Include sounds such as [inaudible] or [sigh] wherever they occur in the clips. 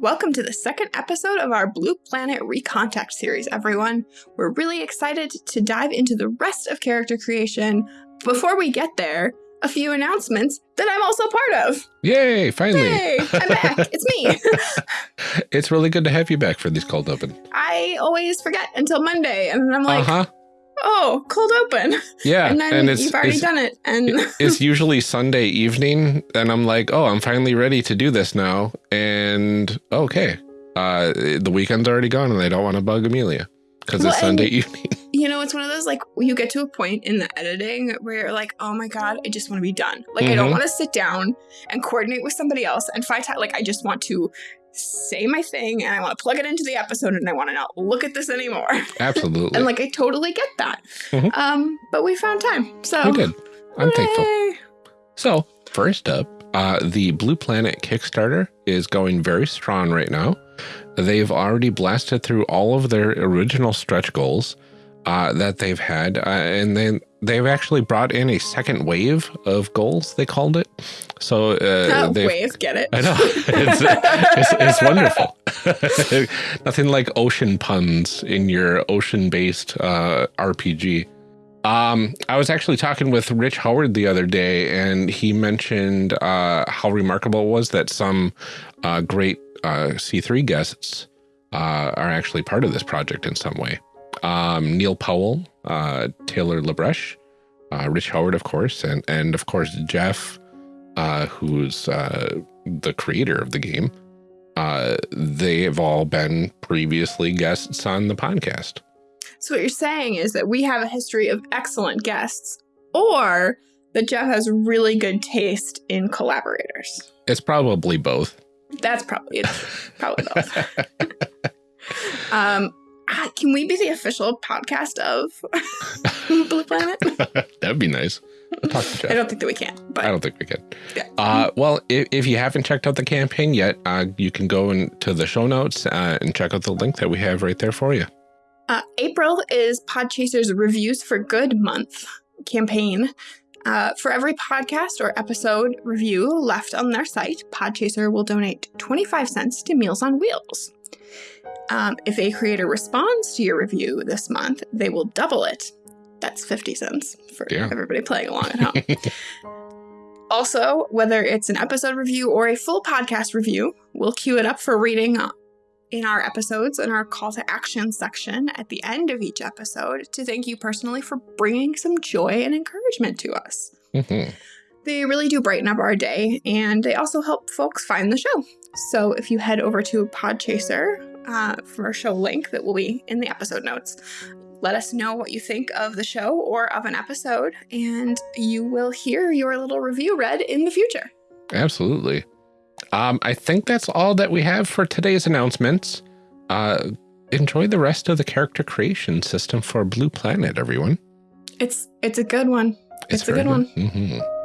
Welcome to the second episode of our Blue Planet Recontact series, everyone. We're really excited to dive into the rest of character creation. Before we get there, a few announcements that I'm also part of. Yay, finally. Yay, I'm back. [laughs] it's me. it's really good to have you back for these cold open. I always forget until Monday, and I'm like, uh-huh. Oh, cold open. Yeah. And then and it's, you've already it's, done it. And it's [laughs] usually Sunday evening, and I'm like, oh, I'm finally ready to do this now. And okay, uh, the weekend's already gone, and I don't want to bug Amelia because Well, it's Sunday evening. [laughs] you know, it's one of those like you get to a point in the editing where you're like, oh my God, I just want to be done. Like, I don't Mhm. want to sit down and coordinate with somebody else and find time. Like, I just want to say my thing and I want to plug it into the episode and I want to not look at this anymore. [laughs] Absolutely. and like, I totally get that. Mhm. Um, but we found time. So we did. I'm thankful. So, first up, uh, the Blue Planet Kickstarter is going very strong right now. They've already blasted through all of their original stretch goals uh, that they've had, uh, and then they've actually brought in a second wave of goals. They called it. So uh, Oh, wave, get it? I know. [laughs] It's, it's, it's wonderful. [laughs] Nothing like ocean puns in your ocean-based uh, RPG. Um, I was actually talking with Rich Howard the other day, and he mentioned uh, how remarkable it was that some uh, great uh, C3 guests uh, are actually part of this project in some way. Um, Neil Powell, uh, Taylor LaBreche, uh, Rich Howard, of course, and and of course Jeff, uh, who's uh, the creator of the game. Uh, they have all been previously guests on the podcast. So what you're saying is that we have a history of excellent guests, or that Jeff has really good taste in collaborators. It's probably both. That's probably it's probably both. [laughs] um, can we be the official podcast of [laughs] Blue Planet? [laughs] That'd be nice. Talk to Jeff. I don't think that we can, But I don't think we can. yeah. Uh, well, if, if you haven't checked out the campaign yet, uh, you can go into the show notes uh, and check out the link that we have right there for you. Uh, April is Podchaser's Reviews for Good month campaign. Uh, for every podcast or episode review left on their site, Podchaser will donate 25 cents to Meals on Wheels. Um, if a creator responds to your review this month, they will double it. That's 50 cents for Yeah. everybody playing along at home. [laughs] Also, whether it's an episode review or a full podcast review, we'll queue it up for reading in our episodes in our call to action section at the end of each episode to thank you personally for bringing some joy and encouragement to us. Mhm. They really do brighten up our day and they also help folks find the show. So if you head over to Podchaser uh, for our show link that will be in the episode notes, let us know what you think of the show or of an episode, and you will hear your little review read in the future. Absolutely. Um, I think that's all that we have for today's announcements. Uh, enjoy the rest of the character creation system for Blue Planet, everyone. It's it's a good one. It's, a very good one. Mhm. Last time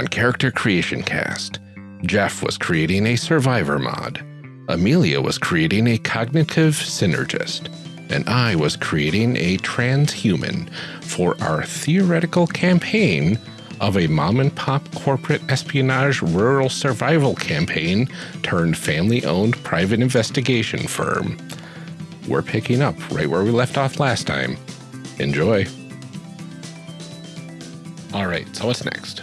on Character Creation Cast, Jeff was creating a survivor mod, Amelia was creating a cognitive synergist, and I was creating a transhuman for our theoretical campaign of a mom and pop corporate espionage rural survival campaign turned family owned private investigation firm. We're picking up right where we left off last time. Enjoy. All right, so what's next?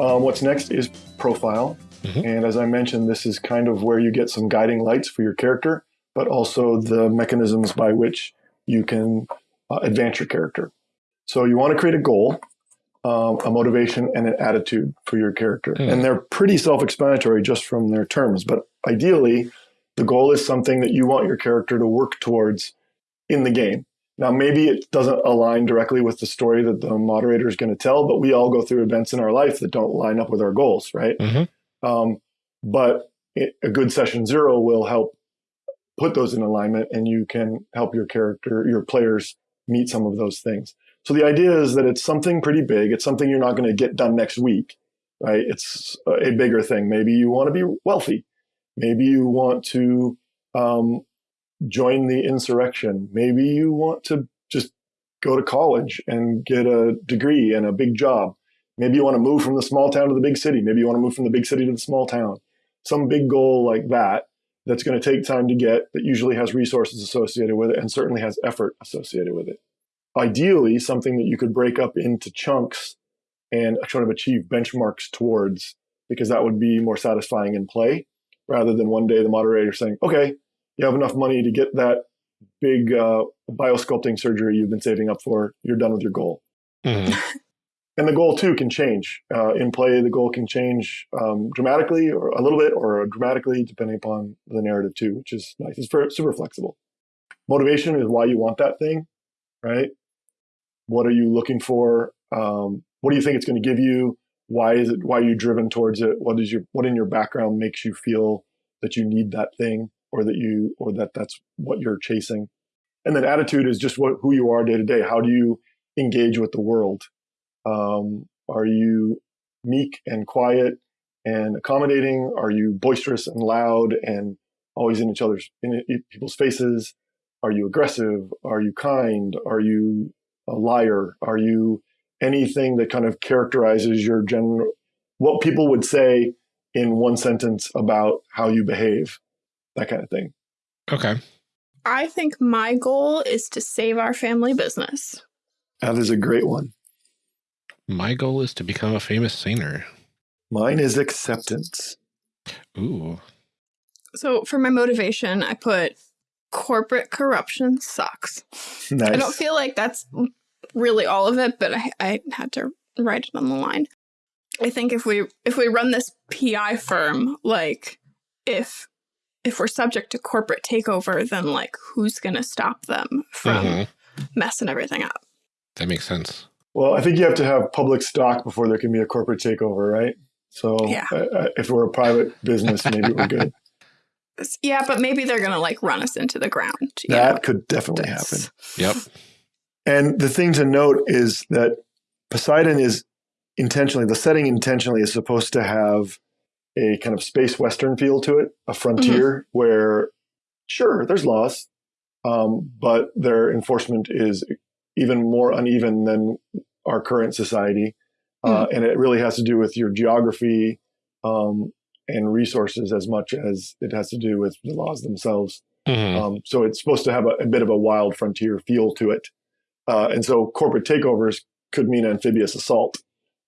Um, what's next is profile. Mhm. And as I mentioned, this is kind of where you get some guiding lights for your character, but also the mechanisms by which you can uh, advance your character. So you want to create a goal, um, a motivation, and an attitude for your character. Hmm. And they're pretty self explanatory just from their terms. But ideally, the goal is something that you want your character to work towards in the game. Now, maybe it doesn't align directly with the story that the moderator is going to tell, but we all go through events in our life that don't line up with our goals, right? Mhm. Um, but it, a good session zero will help put those in alignment and you can help your character, your players meet some of those things. So the idea is that it's something pretty big. It's something you're not going to get done next week, right? It's a bigger thing. Maybe you want to be wealthy. Maybe you want to um, join the insurrection. Maybe you want to just go to college and get a degree and a big job. Maybe you want to move from the small town to the big city. Maybe you want to move from the big city to the small town. Some big goal like that that's going to take time to get that usually has resources associated with it and certainly has effort associated with it. Ideally, something that you could break up into chunks and sort of achieve benchmarks towards because that would be more satisfying in play rather than one day the moderator saying, okay, you have enough money to get that big uh, biosculpting surgery you've been saving up for. You're done with your goal. Mm-hmm. [laughs] and the goal too can change uh, in play. The goal can change um, dramatically, or a little bit, or dramatically, depending upon the narrative too, which is nice. It's very, super flexible. Motivation is why you want that thing, right? What are you looking for? Um, what do you think it's going to give you? Why is it? Why are you driven towards it? What is your what in your background makes you feel that you need that thing? Or that you or that that's what you're chasing. And then attitude is just what who you are day to day. How do you engage with the world? Um, are you meek and quiet and accommodating? Are you boisterous and loud and always in each other's in people's faces? Are you aggressive? Are you kind? Are you a liar? Are you anything that kind of characterizes your general what people would say in one sentence about how you behave that kind of thing. Okay. I think my goal is to save our family business. That is a great one. My goal is to become a famous singer. Mine is acceptance. Ooh. So for my motivation, I put corporate corruption sucks. Nice. I don't feel like that's really all of it, but I, I had to write it on the line. I think if we if we run this PI firm, like if if we're subject to corporate takeover, then like who's going to stop them from mm -hmm. messing everything up? That makes sense. Well, I think you have to have public stock before there can be a corporate takeover, right? So yeah. uh, if we're a private business, maybe we're good. [laughs] Yeah, but maybe they're going to like run us into the ground. That know? could definitely That's... happen. Yep. And the thing to note is that Poseidon is intentionally, the setting intentionally is supposed to have a kind of space western feel to it, a frontier mm -hmm. where, sure, there's laws, um, but their enforcement is even more uneven than our current society. Mm -hmm. uh, and it really has to do with your geography um, and resources as much as it has to do with the laws themselves. Mm -hmm. um, so it's supposed to have a, a, bit of a wild frontier feel to it. Uh, and so corporate takeovers could mean amphibious assault,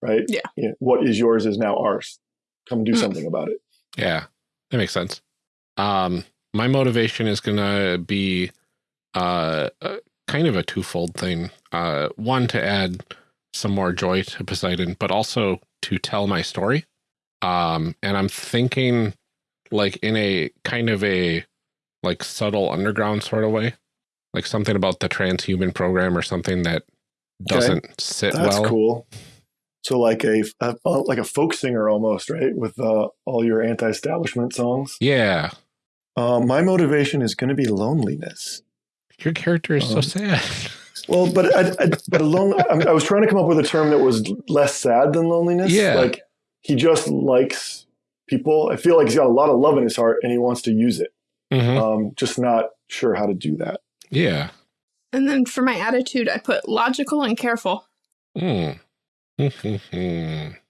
right? Yeah. You know, what is yours is now ours come do mm. something about it. Yeah, that makes sense. Um, my motivation is going to be uh, uh, kind of a twofold thing. Uh, one, to add some more joy to Poseidon, but also to tell my story. Um, and I'm thinking like in a kind of a like subtle underground sort of way, like something about the transhuman program or something that doesn't okay. sit That's well. That's cool. So like a, a, like a folk singer almost, right? With uh, all your anti-establishment songs. Yeah. Uh, my motivation is going to be loneliness. Your character is um, so sad. well, but I, I but alone. I, mean, I was trying to come up with a term that was less sad than loneliness. Yeah. Like he just likes people. I feel like he's got a lot of love in his heart and he wants to use it. Mm -hmm. um, just not sure how to do that. Yeah. And then for my attitude, I put logical and careful. Hmm. [laughs] Gosh,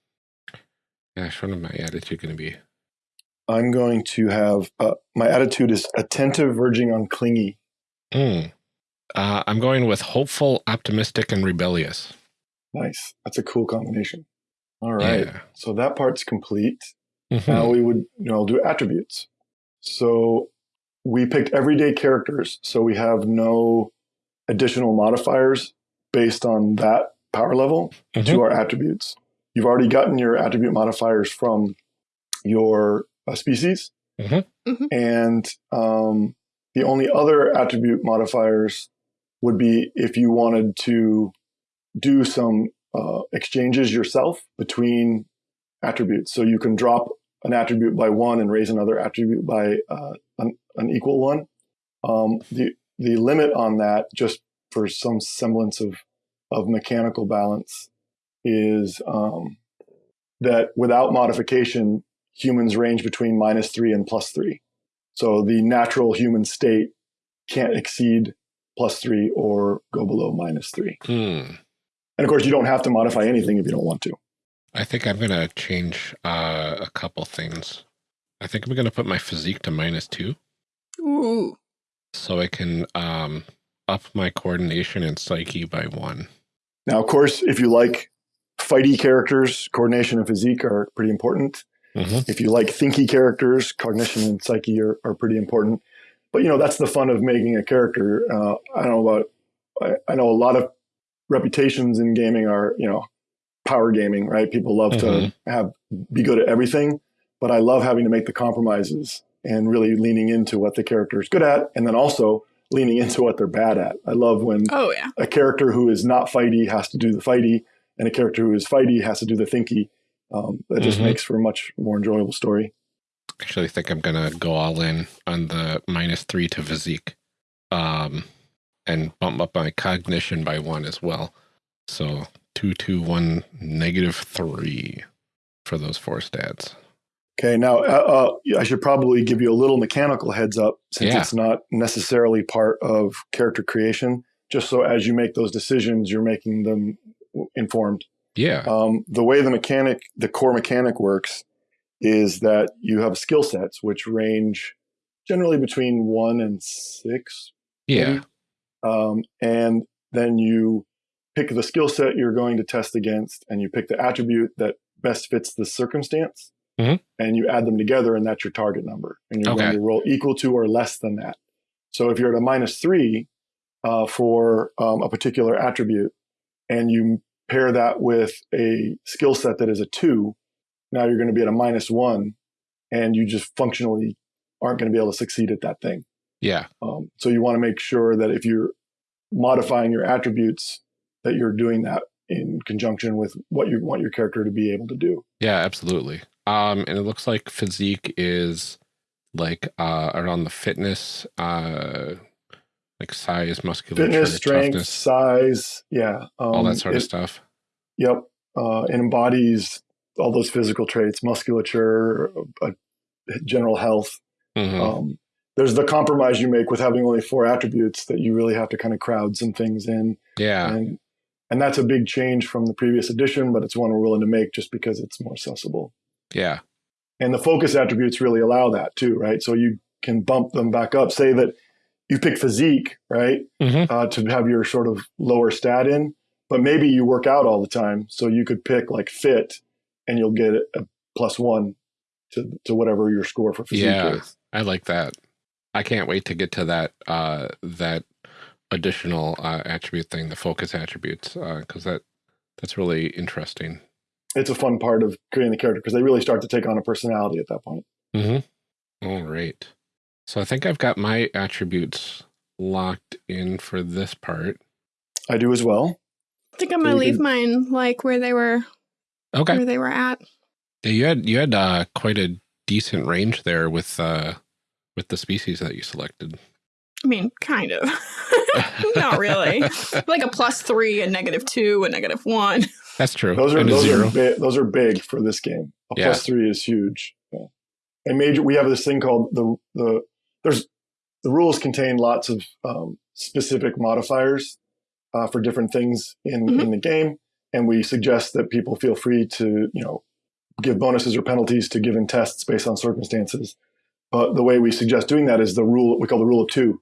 what is my attitude going to be? I'm going to have uh, my attitude is attentive, verging on clingy. Mm. Uh, I'm going with hopeful, optimistic, and rebellious. Nice. That's a cool combination. All right. Yeah. So that part's complete. Mm -hmm. Now we would, you know, do attributes. So we picked everyday characters. So we have no additional modifiers based on that power level mm -hmm. to our attributes. You've already gotten your attribute modifiers from your uh, species. Mm -hmm. And um, the only other attribute modifiers would be if you wanted to do some uh, exchanges yourself between attributes. So you can drop an attribute by one and raise another attribute by uh, an, an, equal one. Um, the the limit on that, just for some semblance of of mechanical balance, is um, that without modification, humans range between minus three and plus three. So the natural human state can't exceed plus three or go below minus three. Hmm. And of course, you don't have to modify anything if you don't want to. I think I'm going to change uh, a couple things. I think I'm going to put my physique to minus two. Ooh. So I can um, up my coordination and psyche by one. Now, of course, if you like fighty characters, coordination and physique are pretty important. Mm -hmm. If you like thinky characters, cognition and psyche are, are pretty important. But, you know, that's the fun of making a character. Uh, I don't know about, I, I know a lot of reputations in gaming are, you know, power gaming, right? People love mm -hmm. to mm-hmm. have be good at everything, but I love having to make the compromises and really leaning into what the character is good at, and then also leaning into what they're bad at. I love when oh yeah a character who is not fighty has to do the fighty, and a character who is fighty has to do the thinky. Um, that just mm -hmm. makes for a much more enjoyable story. Actually, I think I'm gonna go all in on the minus three to physique, um, and bump up my cognition by one as well. So two, two, one, negative three for those four stats. Okay, now uh, uh, I should probably give you a little mechanical heads up since yeah. it's not necessarily part of character creation. Just so as you make those decisions, you're making them informed. Yeah. Um, the way the mechanic, the core mechanic works, is that you have skill sets which range generally between one and six. Yeah. Um, and then you pick the skill set you're going to test against and you pick the attribute that best fits the circumstance mm-hmm. and you add them together and that's your target number and you're okay. going to roll equal to or less than that so if you're at a minus three uh, for um, a particular attribute and you pair that with a skill set that is a two now you're going to be at a minus one and you just functionally aren't going to be able to succeed at that thing yeah um, so you want to make sure that if you're modifying your attributes that you're doing that in conjunction with what you want your character to be able to do. Yeah, absolutely. Um, and it looks like physique is like uh, around the fitness, uh, like size, musculature, fitness, strength, toughness, size, yeah, um, all that sort it, of stuff. Yep, uh, it embodies all those physical traits, musculature, uh, general health. Mm -hmm. um, there's the compromise you make with having only four attributes that you really have to kind of crowd some things in. Yeah, and and that's a big change from the previous edition, but it's one we're willing to make just because it's more accessible. Yeah. And the focus attributes really allow that too, right? So you can bump them back up. Say that you pick physique, right? Mm-hmm. Uh, to have your sort of lower stat in, but maybe you work out all the time. So you could pick like fit and you'll get a plus one to, to whatever your score for physique yeah, is. I like that. I can't wait to get to that, uh, that additional uh, attribute thing, the focus attributes, because uh, that that's really interesting. It's a fun part of creating the character because they really start to take on a personality at that point. Mm-hmm. All right. So I think I've got my attributes locked in for this part. I do as well. I think I'm gonna leave can... mine like where they were. Okay. Where they were at. Yeah, you had you had uh, quite a decent range there with uh, with the species that you selected. I mean, kind of. [laughs] Not really. [laughs] like a plus three, a negative two, a negative one. That's true. Those are those are big, those are big for this game. A yeah. plus three is huge. Yeah. And major, we have this thing called the the there's the rules contain lots of um, specific modifiers uh, for different things in mm -hmm. in the game, and we suggest that people feel free to you know give bonuses or penalties to given tests based on circumstances. But the way we suggest doing that is the rule we call the rule of two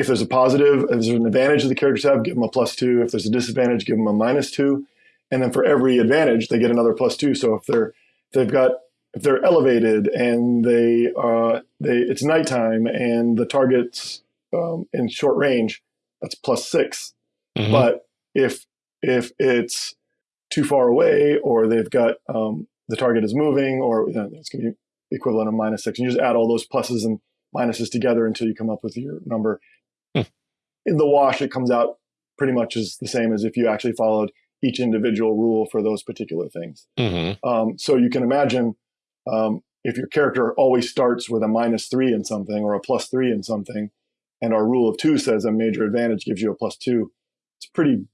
if there's a positive, if there's an advantage that the characters have, give them a plus two. If there's a disadvantage, give them a minus two. And then for every advantage, they get another plus two. So if they're if they've got if they're elevated and they uh, they it's nighttime and the target's um, in short range, that's plus 6 mm-hmm. But if if it's too far away or they've got um, the target is moving or you know, it's going to be equivalent of minus six, and you just add all those pluses and minuses together until you come up with your number in the wash, it comes out pretty much as the same as if you actually followed each individual rule for those particular things. Mm-hmm. Um, so you can imagine um, if your character always starts with a minus three in something or a plus three in something, and our rule of two says a major advantage gives you a plus two, it's pretty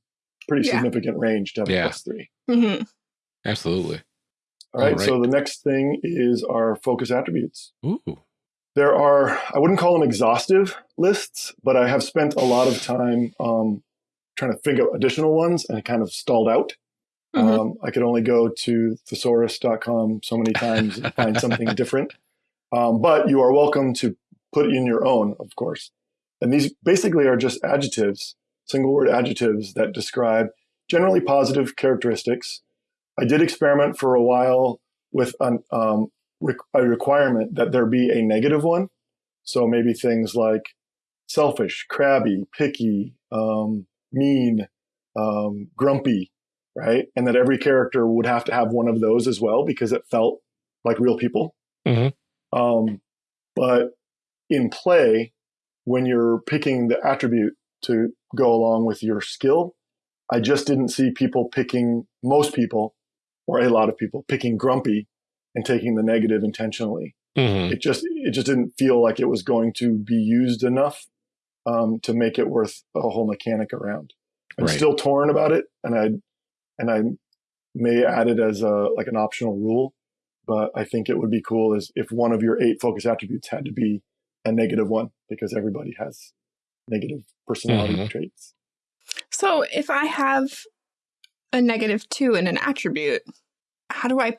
pretty Yeah. significant range to have Yeah. a plus three. hmm Absolutely. All right, All right. So the next thing is our focus attributes. Ooh. There are, I wouldn't call them exhaustive lists, but I have spent a lot of time um, trying to think of additional ones and it kind of stalled out. Mhm. Um, I could only go to thesaurus.com so many times and find [laughs] something different. Um, but you are welcome to put in your own, of course. And these basically are just adjectives, single word adjectives that describe generally positive characteristics. I did experiment for a while with an, um, a requirement that there be a negative one. So maybe things like selfish, crabby, picky, um, mean, um, grumpy, right? And that every character would have to have one of those as well because it felt like real people. Mhm. Um, but in play, when you're picking the attribute to go along with your skill, I just didn't see people picking, most people, or a lot of people, picking grumpy and taking the negative intentionally Mhm. it just it just didn't feel like it was going to be used enough um, to make it worth a whole mechanic around. I'm Right. still torn about it, and I and I may add it as a like an optional rule, but I think it would be cool is if one of your eight focus attributes had to be a negative one because everybody has negative personality Mhm. traits. So if I have a negative two in an attribute, how do I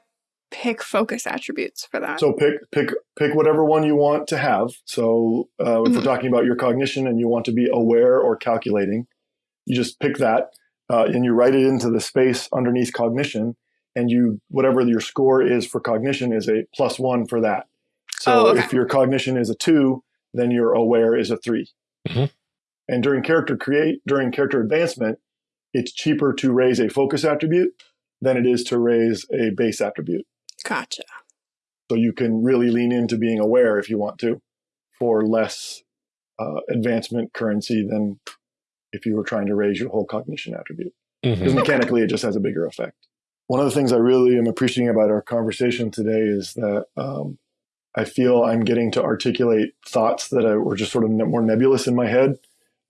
pick focus attributes for that? So pick pick pick whatever one you want to have. So uh, if we're Mhm. talking about your cognition and you want to be aware or calculating, you just pick that uh, and you write it into the space underneath cognition, and you whatever your score is for cognition is a plus one for that. So Oh, okay. if your cognition is a two, then your aware is a 3 Mhm. And during character create during character advancement, it's cheaper to raise a focus attribute than it is to raise a base attribute. Gotcha. So you can really lean into being aware if you want to for less uh, advancement currency than if you were trying to raise your whole cognition attribute. Because Mhm. mechanically, it just has a bigger effect. One of the things I really am appreciating about our conversation today is that um, I feel I'm getting to articulate thoughts that I, were just sort of ne- more nebulous in my head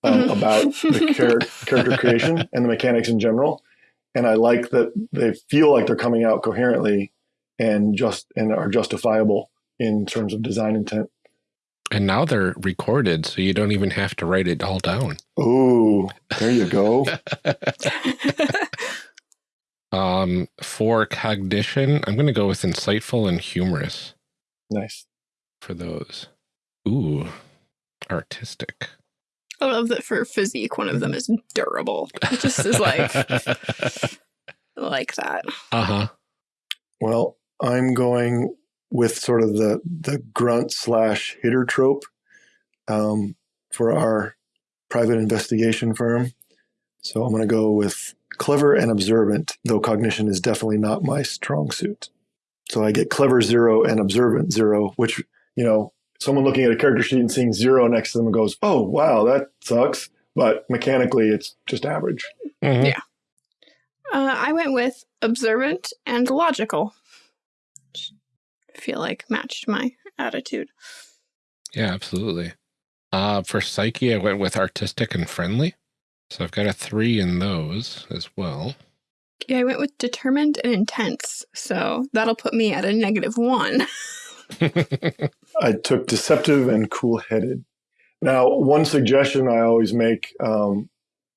um, Mhm. about the char- character creation [laughs] and the mechanics in general. And I like that they feel like they're coming out coherently and just and are justifiable in terms of design intent. And now they're recorded, so you don't even have to write it all down. Oh, there you go. [laughs] [laughs] Um, for cognition, I'm going to go with insightful and humorous nice. for those. Ooh, artistic. I love that for physique, one of them is durable. It just is like [laughs] like that. uh huh. Well, I'm going with sort of the the grunt slash hitter trope um, for our private investigation firm. So I'm going to go with clever and observant, though cognition is definitely not my strong suit. So I get clever zero and observant zero, which you know, someone looking at a character sheet and seeing zero next to them goes, "Oh, wow, that sucks." But mechanically, it's just average. Mhm. Yeah. Uh, I went with observant and logical. Which I feel like matched my attitude. Yeah, absolutely. Uh, for psyche, I went with artistic and friendly. So I've got a three in those as well. Yeah, I went with determined and intense. So that'll put me at a negative one. [laughs] I took deceptive and cool headed. Now, one suggestion I always make um,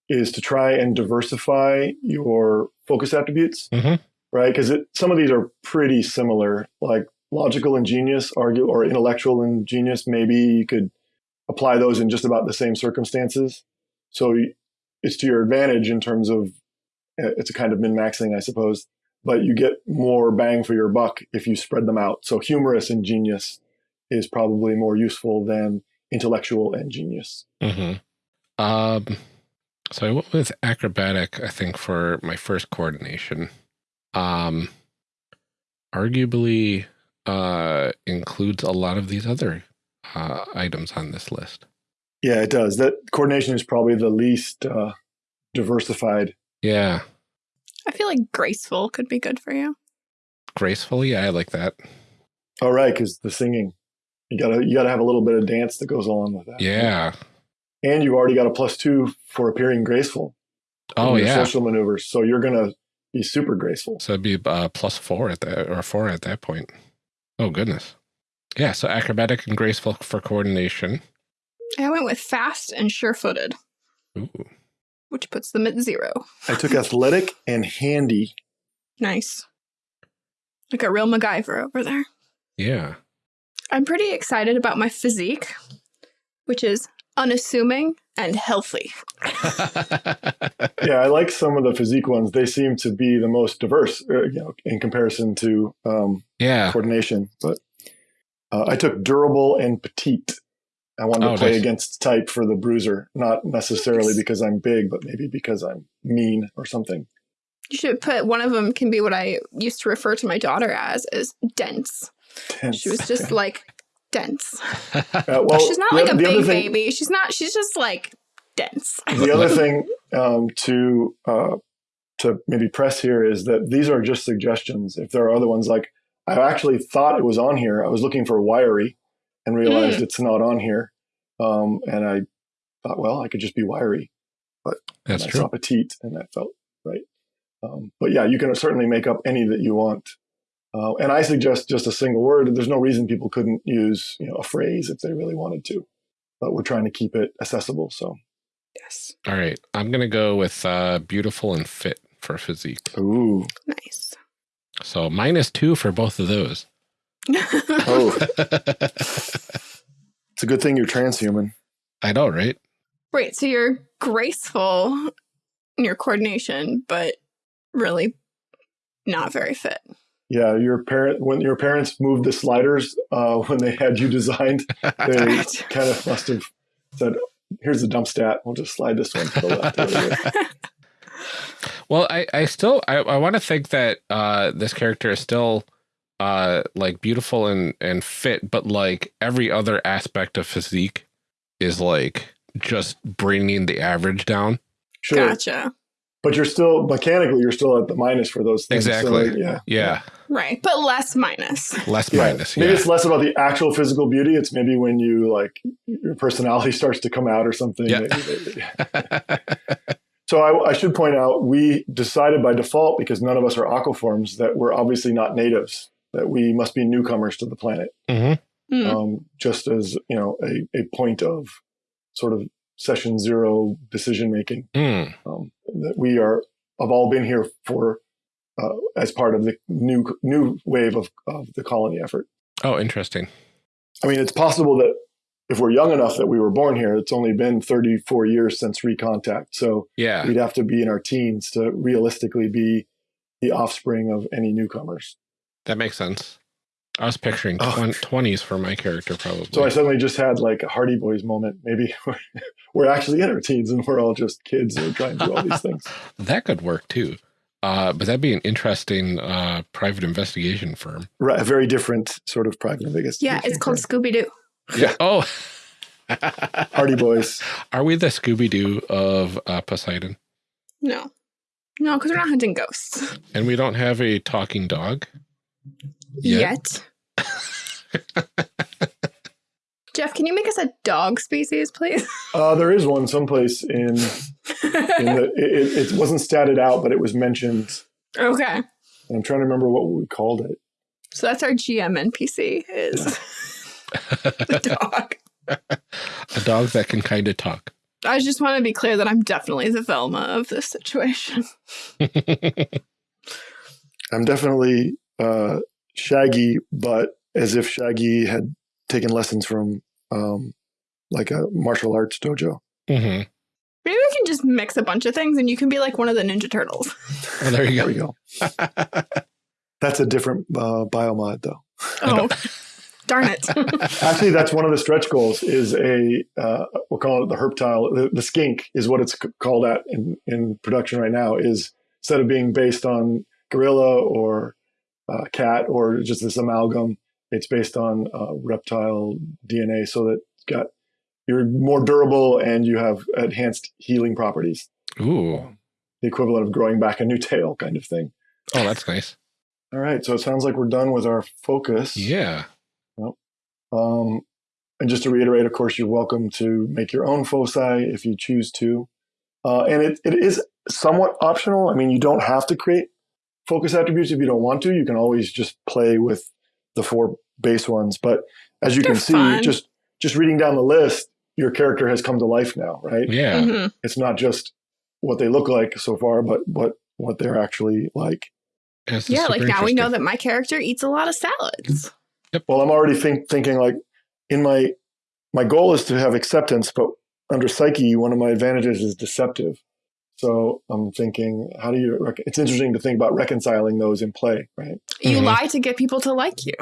is to try and diversify your focus attributes, Mhm. right? Because some of these are pretty similar, like logical and genius, argue, or intellectual and genius. Maybe you could apply those in just about the same circumstances. So it's to your advantage in terms of uh, it's a kind of min maxing, I suppose. But you get more bang for your buck if you spread them out. So humorous and genius is probably more useful than intellectual and genius. hmm Um, so I went with acrobatic, I think, for my first coordination. Um, arguably uh, includes a lot of these other uh, items on this list. Yeah, it does. That coordination is probably the least uh, diversified. Yeah, I feel like graceful could be good for you. graceful. Yeah, I like that. All right, because the singing. You gotta you gotta have a little bit of dance that goes along with that. Yeah. And you've already got a plus two for appearing graceful. Oh yeah. Social maneuvers. So you're gonna be super graceful. So it'd be uh, plus four at that, or four at that point. Oh goodness. Yeah. So acrobatic and graceful for coordination. I went with fast and sure-footed, which puts them at zero. I took [laughs] athletic and handy. Nice. Like a real MacGyver over there. Yeah. I'm pretty excited about my physique, which is unassuming and healthy. [laughs] Yeah, I like some of the physique ones. They seem to be the most diverse, uh, you know, in comparison to um, yeah. coordination. But uh, I took durable and petite. I wanted to Oh, play nice. against type for the bruiser, not necessarily because I'm big, but maybe because I'm mean or something. You should put one of them can be what I used to refer to my daughter as is dense. Tense. She was just [laughs] like dense. [laughs] Uh, well, she's not like oth- a the big thing- baby. She's not. She's just like dense. [laughs] the other thing um, to uh, to maybe press here is that these are just suggestions. If there are other ones, like I actually thought it was on here. I was looking for wiry and realized Hmm. it's not on here. Um, and I thought, well, I could just be wiry. But that's and I true. saw petite, and that felt right. Um, but yeah, you can certainly make up any that you want. Uh, and I suggest just a single word. There's no reason people couldn't use you know a phrase if they really wanted to. But we're trying to keep it accessible. So Yes. All right. I'm going to go with uh, beautiful and fit for physique. ooh, Nice. So minus two for both of those. [laughs] oh, [laughs] it's a good thing you're transhuman. I know, right? Right. So you're graceful in your coordination, but really not very fit. Yeah, your parent when your parents moved the sliders uh, [laughs] when they had you designed, they [laughs] kind of must have said, "Here's the dump stat. We'll just slide this one to the left." [laughs] Well, I, I still I, I want to think that uh, this character is still uh, like beautiful and and fit, but like every other aspect of physique is like just bringing the average down. Sure, Gotcha. but you're still mechanically you're still at the minus for those things. So, Exactly. yeah. Yeah, Right. But less minus. less Yeah. minus. Maybe it's less about the actual physical beauty. It's maybe when you like your personality [laughs] starts to come out or something. Yeah. [laughs] So I, I should point out we decided by default because none of us are aquaforms that we're obviously not natives. That we must be newcomers to the planet. hmm Hmm. um, just as you know a, a point of sort of session zero decision making Mm. um, that we are have all been here for uh, as part of the new new wave of, of the colony effort. Oh, interesting. I mean, it's possible that if we're young enough that we were born here, it's only been 34 years since recontact. So Yeah. we'd have to be in our teens to realistically be the offspring of any newcomers. That makes sense. I was picturing Oh. 20s for my character, probably. So I suddenly just had like a Hardy Boys moment. Maybe we're, [laughs] we're actually in our teens and we're all just kids who are trying to do all these things. [laughs] that could work too. Uh, but that'd be an interesting uh, private investigation firm. Right, a very different sort of private investigation. Yeah, it's called Scooby Doo. Yeah. Oh, [laughs] Hardy Boys. [laughs] are we the Scooby Doo of uh, Poseidon? No. No, because we're not hunting ghosts And we don't have a talking dog? Yeah. yet. [laughs] Jeff, can you make us a dog species, please? [laughs] Uh, there is one someplace in, in the. [laughs] It, it, it wasn't statted out, but it was mentioned. okay. And I'm trying to remember what we called it. So that's our GM NPC is [laughs] the dog. A dog that can kind of talk. I just want to be clear that I'm definitely the Velma of this situation. I'm definitely uh, Shaggy, but as if Shaggy had taken lessons from um, like a martial arts dojo. hmm Maybe we can just mix a bunch of things and you can be like one of the Ninja Turtles. Oh, [laughs] [laughs] there you There we go. go. [laughs] That's a different uh, biomod, though. Oh, darn it. Actually, that's one of the stretch goals. Is a uh, we'll call it the herptile. The, the skink is what it's called at in, in production right now. Is instead of being based on gorilla or uh, cat or just this amalgam, it's based on uh, reptile DNA, so that got you're more durable and you have enhanced healing properties. Ooh. The equivalent of growing back a new tail, kind of thing. Oh, that's nice. All right, so it sounds like we're done with our focus. Yeah. Um, and just to reiterate, of course, you're welcome to make your own foci if you choose to. Uh, and it, it is somewhat optional. I mean, you don't have to create focus attributes if you don't want to. You can always just play with the four base ones. But as you They're can see, fun. just just reading down the list, your character has come to life now, right? Yeah. Mhm. It's not just what they look like so far, but what what they're actually like. It's Yeah, like now we know that my character eats a lot of salads. Well, I'm already think, thinking like in my my goal is to have acceptance, but under psyche, one of my advantages is deceptive. So I'm thinking, how do you? Rec- it's interesting to think about reconciling those in play, right? You Mhm. lie to get people to like you.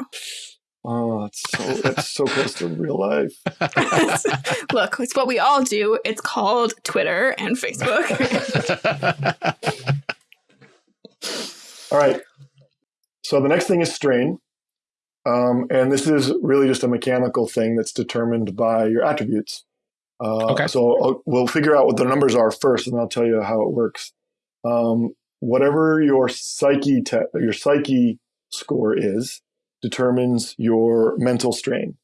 Oh, that's so that's so close to real life. [laughs] [laughs] Look, it's what we all do. It's called Twitter and Facebook. [laughs] All right. So the next thing is strain. Um, and this is really just a mechanical thing that's determined by your attributes. Uh, Okay. So I'll, we'll figure out what the numbers are first, and I'll tell you how it works. Um, whatever your psyche te- your psyche score is determines your mental strain.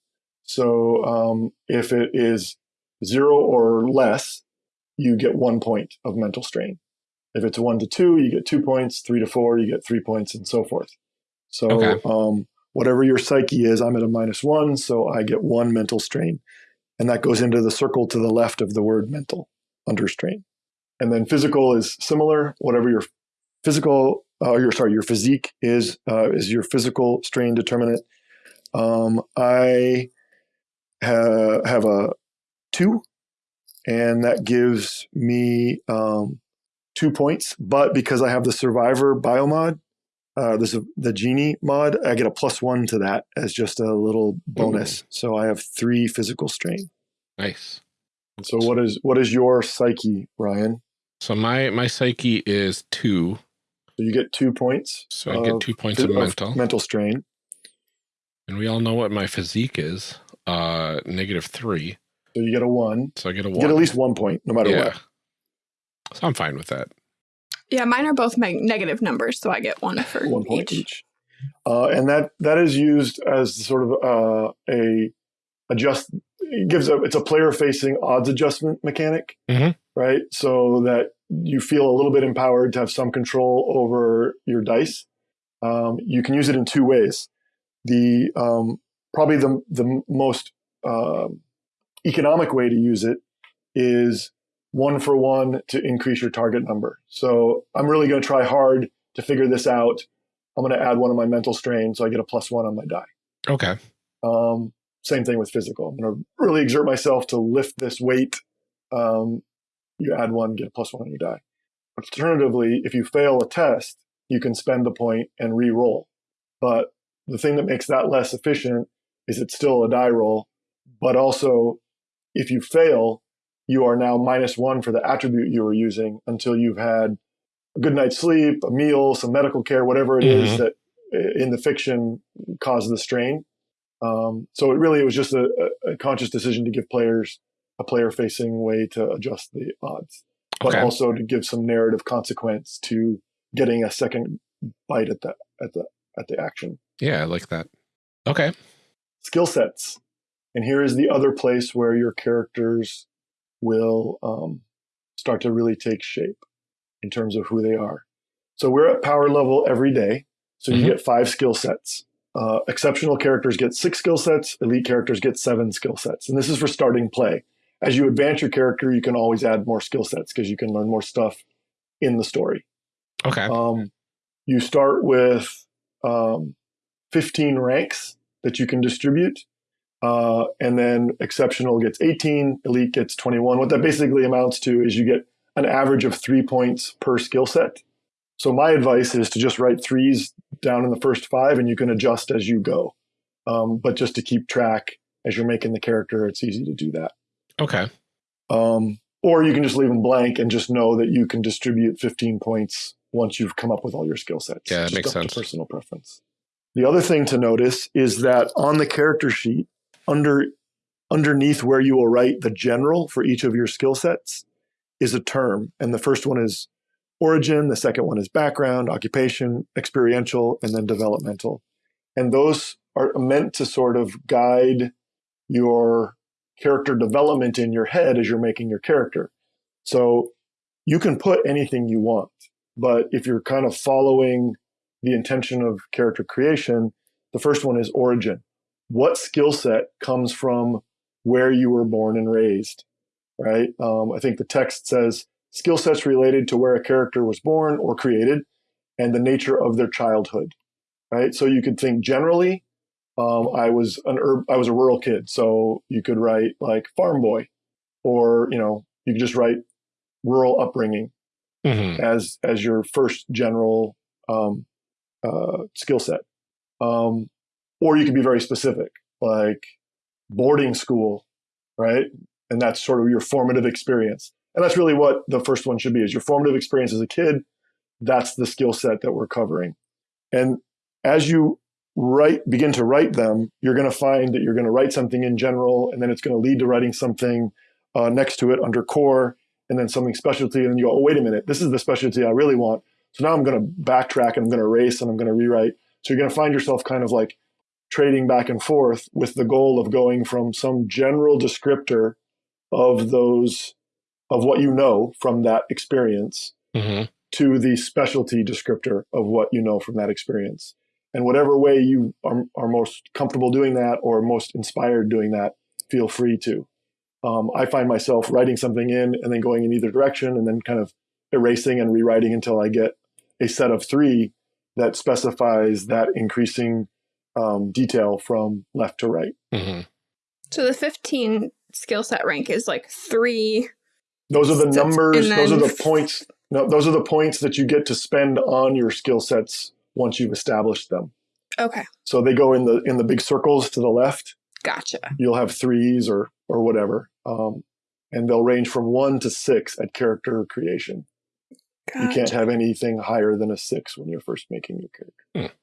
So um, if it is zero or less, you get one point of mental strain. If it's one to two, you get two points. Three to four, you get three points, and so forth. So Okay. um, whatever your psyche is, I'm at a minus one, so I get one mental strain, and that goes into the circle to the left of the word mental under strain. And then physical is similar. Whatever your physical, uh, your sorry, your physique is uh, is your physical strain determinant. Um, I ha- have a two, and that gives me um, two points. But because I have the survivor biomod, uh, there's a, the genie mod, I get a plus one to that as just a little bonus. So I have three physical strain. nice. So what is what is your psyche, Ryan? So my my psyche is two, So you get two points. so I get two points phys- of mental, mental strain. and we all know what my physique is. Uh, negative three, So you get a one. so I get a You one. get at least one point, no matter yeah. what. So I'm fine with that. Yeah, mine are both meg- negative numbers, so I get one for one point each. each. Uh, and that that is used as sort of uh, a adjust. It gives a it's a player facing odds adjustment mechanic, Mhm. right? So that you feel a little bit empowered to have some control over your dice. Um, you can use it in two ways. The um, probably the the most um economic way to use it is one for one to increase your target number. So I'm really going to try hard to figure this out. I'm going to add one of my mental strain so I get a plus one on my die. Okay. Um, same thing with physical. I'm going to really exert myself to lift this weight. Um, you add one, get a plus one on your die. Alternatively, if you fail a test, you can spend the point and re-roll. But the thing that makes that less efficient is it's still a die roll. But also, if you fail, you are now minus one for the attribute you were using until you've had a good night's sleep, a meal, some medical care, whatever it is Mhm. that uh, in the fiction caused the strain. Um, so it really it was just a, a a conscious decision to give players a player facing way to adjust the odds, but Okay. also to give some narrative consequence to getting a second bite at the at the at the action. Yeah, I like that. Okay. Skill sets, and here is the other place where your characters will um, start to really take shape in terms of who they are. So we're at power level every day. So you Mhm. get five skill sets. Uh, exceptional characters get six skill sets. Elite characters get seven skill sets. And this is for starting play. As you advance your character, you can always add more skill sets because you can learn more stuff in the story. Okay. Um, you start with um, 15 ranks that you can distribute. Uh, and then exceptional gets 18, elite gets 21. What that basically amounts to is you get an average of three points per skill set. So my advice is to just write threes down in the first five and you can adjust as you go. Um, but just to keep track as you're making the character, it's easy to do that. okay. Um, or you can just leave them blank and just know that you can distribute 15 points once you've come up with all your skill sets. Yeah, that Just makes sense. personal preference. The other thing to notice is that on the character sheet, under underneath where you will write the general for each of your skill sets is a term, and the first one is origin, the second one is background, occupation, experiential, and then developmental. And those are meant to sort of guide your character development in your head as you're making your character. So you can put anything you want, but if you're kind of following the intention of character creation, the first one is origin. What skill set comes from where you were born and raised, right? Um, I think the text says skill sets related to where a character was born or created and the nature of their childhood, right? So you could think generally, um, I was an herb, I was a rural kid, so you could write like farm boy, or you know, you could just write rural upbringing Mhm. as as your first general um, uh, skill set, um, or you could be very specific, like boarding school, right? And that's sort of your formative experience, and that's really what the first one should be: is your formative experience as a kid. That's the skill set that we're covering, and as you write begin to write them, you're going to find that you're going to write something in general, and then it's going to lead to writing something uh, next to it under core, and then something specialty, and then you go, oh wait a minute, this is the specialty I really want. So now I'm going to backtrack and I'm going to erase and I'm going to rewrite. So you're going to find yourself kind of like trading back and forth with the goal of going from some general descriptor of those of what you know from that experience Mhm. to the specialty descriptor of what you know from that experience. And whatever way you are, are most comfortable doing that or most inspired doing that, feel free to. Um, I find myself writing something in and then going in either direction and then kind of erasing and rewriting until I get a set of three that specifies that increasing um, detail from left to right. Mhm. So the 15 skill set rank is like three. Those are the numbers. and Those are the points. No, those are the points that you get to spend on your skill sets once you've established them. Okay, So they go in the in the big circles to the left. gotcha. You'll have threes or or whatever, um, and they'll range from one to six at character creation. You can't have anything higher than a six when you're first making your character. Hmm.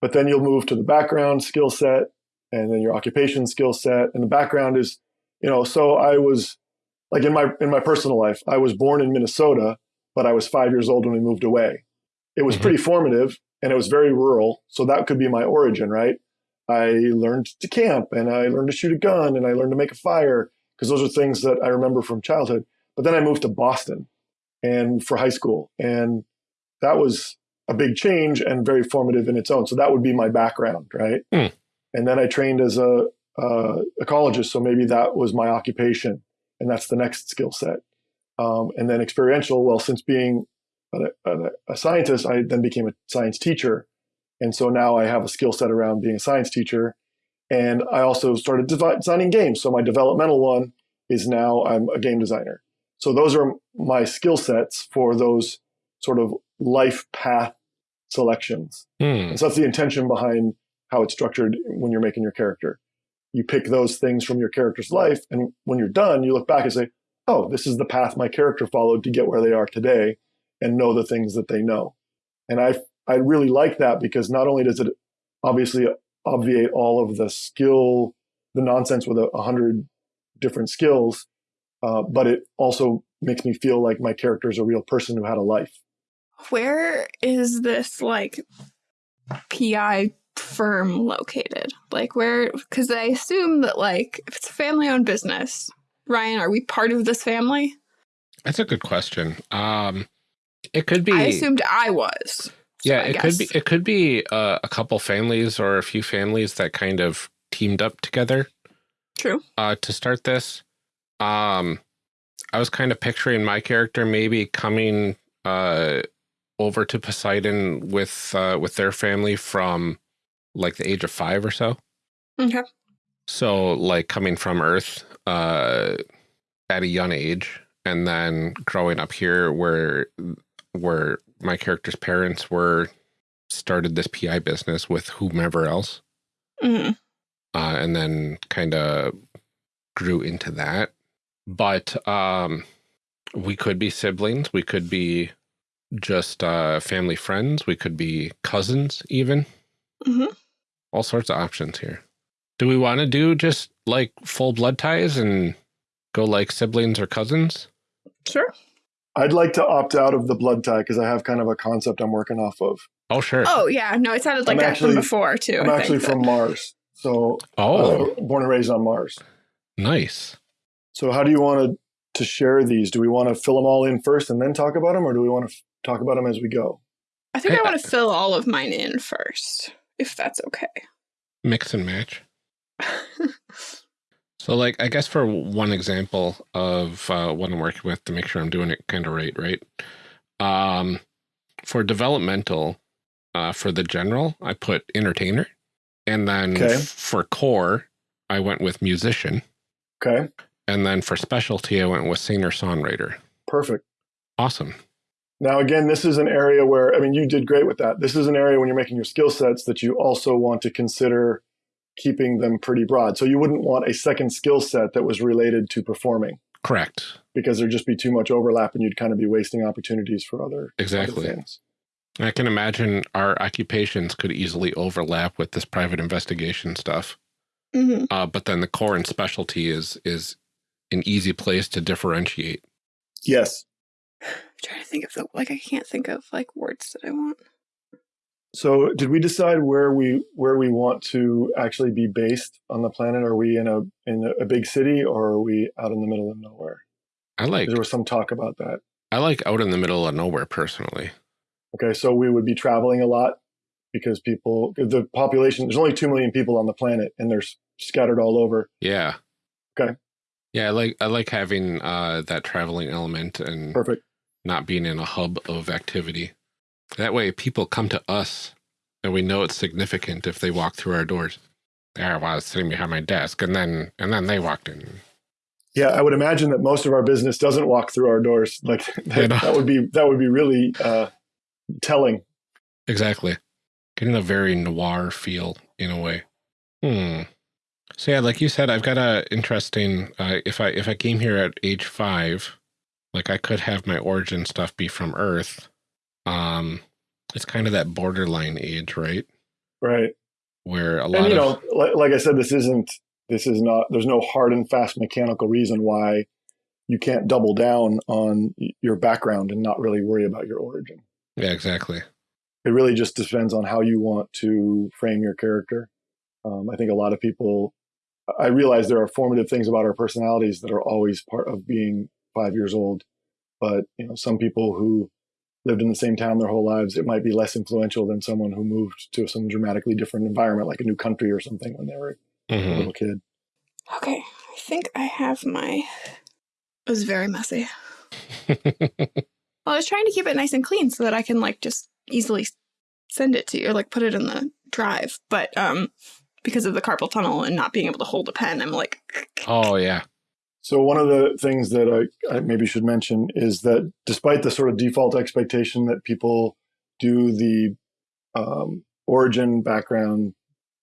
But then you'll move to the background skill set and then your occupation skill set. And the background is, you know, so I was like in my in my personal life, I was born in Minnesota, but I was five years old when we moved away. It was Mhm. pretty formative and it was very rural. So that could be my origin, right? I learned to camp and I learned to shoot a gun and I learned to make a fire because those are things that I remember from childhood. But then I moved to Boston and for high school and that was a big change and very formative in its own. So that would be my background, right? Hmm. And then I trained as a uh, ecologist, so maybe that was my occupation, and that's the next skill set. Um, and then experiential. Well, since being a, a, a scientist, I then became a science teacher, and so now I have a skill set around being a science teacher. And I also started designing games. So my developmental one is now I'm a game designer. So those are my skill sets for those sort of life path selections. Hmm. And so that's the intention behind how it's structured when you're making your character. You pick those things from your character's life, and when you're done, you look back and say, "Oh, this is the path my character followed to get where they are today," and know the things that they know. And I I really like that because not only does it obviously obviate all of the skill, the nonsense with a, a hundred different skills, uh, but it also makes me feel like my character is a real person who had a life. Where is this like PI firm located? Like where? Because I assume that like if it's a family-owned business, Ryan, are we part of this family? That's a good question. Um, it could be. I assumed I was. so yeah, I it could be. It could be uh, a couple families or a few families that kind of teamed up together True. uh, to start this. Um, I was kind of picturing my character maybe coming uh, over to Poseidon with uh, with their family from like the age of five or so. Okay. So like coming from Earth uh, at a young age, and then growing up here where where my character's parents were started this PI business with whomever else, hmm uh, and then kind of grew into that. But um, we could be siblings. We could be just uh, family friends. We could be cousins, even. hmm All sorts of options here. Do we want to do just like full blood ties and go like siblings or cousins? Sure. I'd like to opt out of the blood tie because I have kind of a concept I'm working off of. Oh, sure. Oh yeah, no, it sounded like I'm that actually- from before too. I'm I actually think, from Mars, so Oh, uh, born and raised on Mars. nice. So how do you want to to share these? Do we want to fill them all in first and then talk about them, or do we want to f- talk about them as we go? I think I Hey, want to fill all of mine in first, if that's okay. Mix and match. So, like, I guess for one example of uh, what I'm working with to make sure I'm doing it kind of right, right? Um, for developmental, uh, for the general, I put entertainer. And then Okay. for core, I went with musician. Okay, And then for specialty, I went with singer songwriter. perfect. Awesome. Now, again, this is an area where, I mean, you did great with that. This is an area when you're making your skill sets that you also want to consider keeping them pretty broad. So you wouldn't want a second skill set that was related to performing Correct. because there'd just be too much overlap and you'd kind of be wasting opportunities for other, other Exactly. things. I can imagine our occupations could easily overlap with this private investigation stuff. hmm Uh, but then the core and specialty is is an easy place to differentiate. Yes. I'm trying to think of the like I can't think of like words that I want. So did we decide where we where we want to actually be based on the planet? Are we in a in a big city or are we out in the middle of nowhere? I like There was some talk about that. I like out in the middle of nowhere personally. Okay, so we would be traveling a lot because people, the population, there's only 2 million people on the planet and they're scattered all over. Yeah. Okay. Yeah, I like I like having uh, that traveling element and Perfect. Not being in a hub of activity. That way, people come to us, and we know it's significant if they walk through our doors. There I was sitting behind my desk, and then and then they walked in. Yeah, I would imagine that most of our business doesn't walk through our doors. Like [laughs] that, You know. that would be that would be really uh, telling. Exactly. Getting a very noir feel in a way. Hmm. So yeah, like you said, I've got a interesting. Uh, if I if I came here at age five, like I could have my origin stuff be from Earth. Um, it's kind of that borderline age, right? Right. Where a lot And you know, like, like I said, this isn't this is not there's no hard and fast mechanical reason why you can't double down on your background and not really worry about your origin. yeah, exactly. It really just depends on how you want to frame your character. Um, I think a lot of people, I realize there are formative things about our personalities that are always part of being five years old. But you know, some people who lived in the same town their whole lives, it might be less influential than someone who moved to some dramatically different environment, like a new country or something, when they were a Mhm. little kid. Okay, I think I have my. It was very messy. [laughs] Well, I was trying to keep it nice and clean so that I can like just easily send it to you, or like put it in the drive. But um, because of the carpal tunnel and not being able to hold a pen, I'm like, oh yeah. So one of the things that I, I maybe should mention is that despite the sort of default expectation that people do the um, origin, background,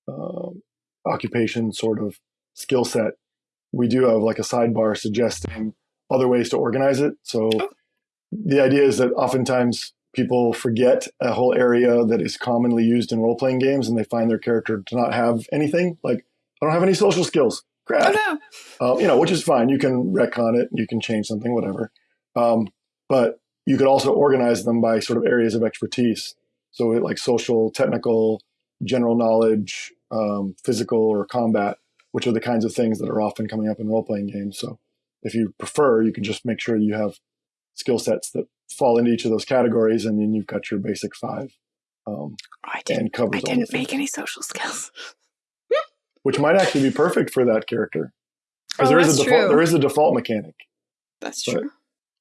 um, occupation sort of skill set, we do have like a sidebar suggesting other ways to organize it. So Oh. the idea is that oftentimes people forget a whole area that is commonly used in role playing games and they find their character to not have anything. Like, I don't have any social skills. Crap oh no, uh, you know, which is fine. You can retcon it, you can change something, whatever. Um, but you could also organize them by sort of areas of expertise. So, like social, technical, general knowledge, um, physical, or combat, which are the kinds of things that are often coming up in role playing games. So, if you prefer, you can just make sure you have skill sets that fall into each of those categories, and then you've got your basic five. Um, I didn't. and covers I didn't make any social skills. Which might actually be perfect for that character. Because Oh, there is a default, true. there is a default mechanic. That's But- true.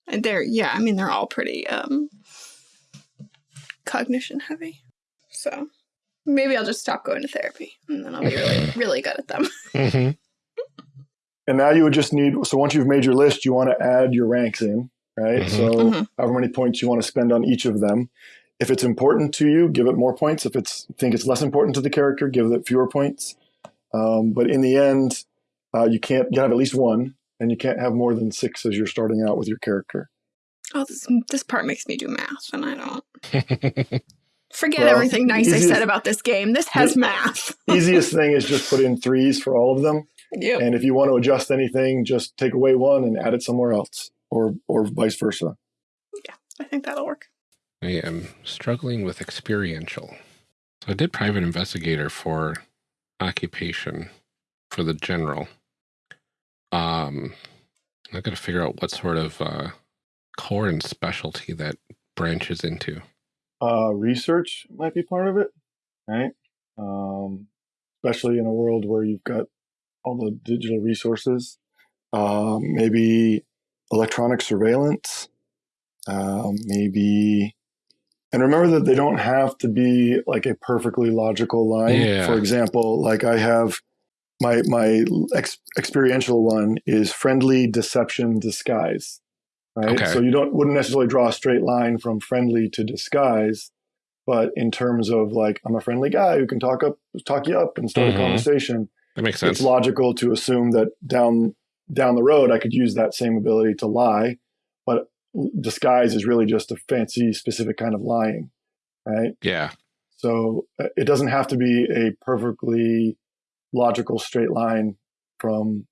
And they're yeah, I mean they're all pretty um cognition heavy. So maybe I'll just stop going to therapy and then I'll be really [laughs] really good at them. [laughs] hmm And now you would just need, so once you've made your list, you want to add your ranks in, right? Mhm. So Mhm. however many points you want to spend on each of them. If it's important to you, give it more points. If it's think it's less important to the character, give it fewer points. Um, but in the end, uh, you can't you have at least one, and you can't have more than six as you're starting out with your character. Oh, this this part makes me do math and I don't [laughs] forget Well, everything nice I said about this game. This has math. [laughs] Easiest thing is just put in threes for all of them, Yep. and if you want to adjust anything, just take away one and add it somewhere else, or or vice versa. Yeah, I think that'll work. I am struggling with experiential. So I did private investigator for occupation for the general. Um, I got to figure out what sort of uh, core and specialty that branches into. Uh, research might be part of it, right? Um, especially in a world where you've got all the digital resources. Um, maybe electronic surveillance. Um, maybe, and remember that they don't have to be like a perfectly logical line. Yeah. For example, like I have my my ex- experiential one is friendly deception disguise. Right. Okay. So you don't wouldn't necessarily draw a straight line from friendly to disguise, but in terms of like I'm a friendly guy who can talk up talk you up and start Mhm. a conversation, That makes sense. it's logical to assume that down down the road I could use that same ability to lie, but disguise is really just a fancy specific kind of lying, right? Yeah. So uh, it doesn't have to be a perfectly logical straight line from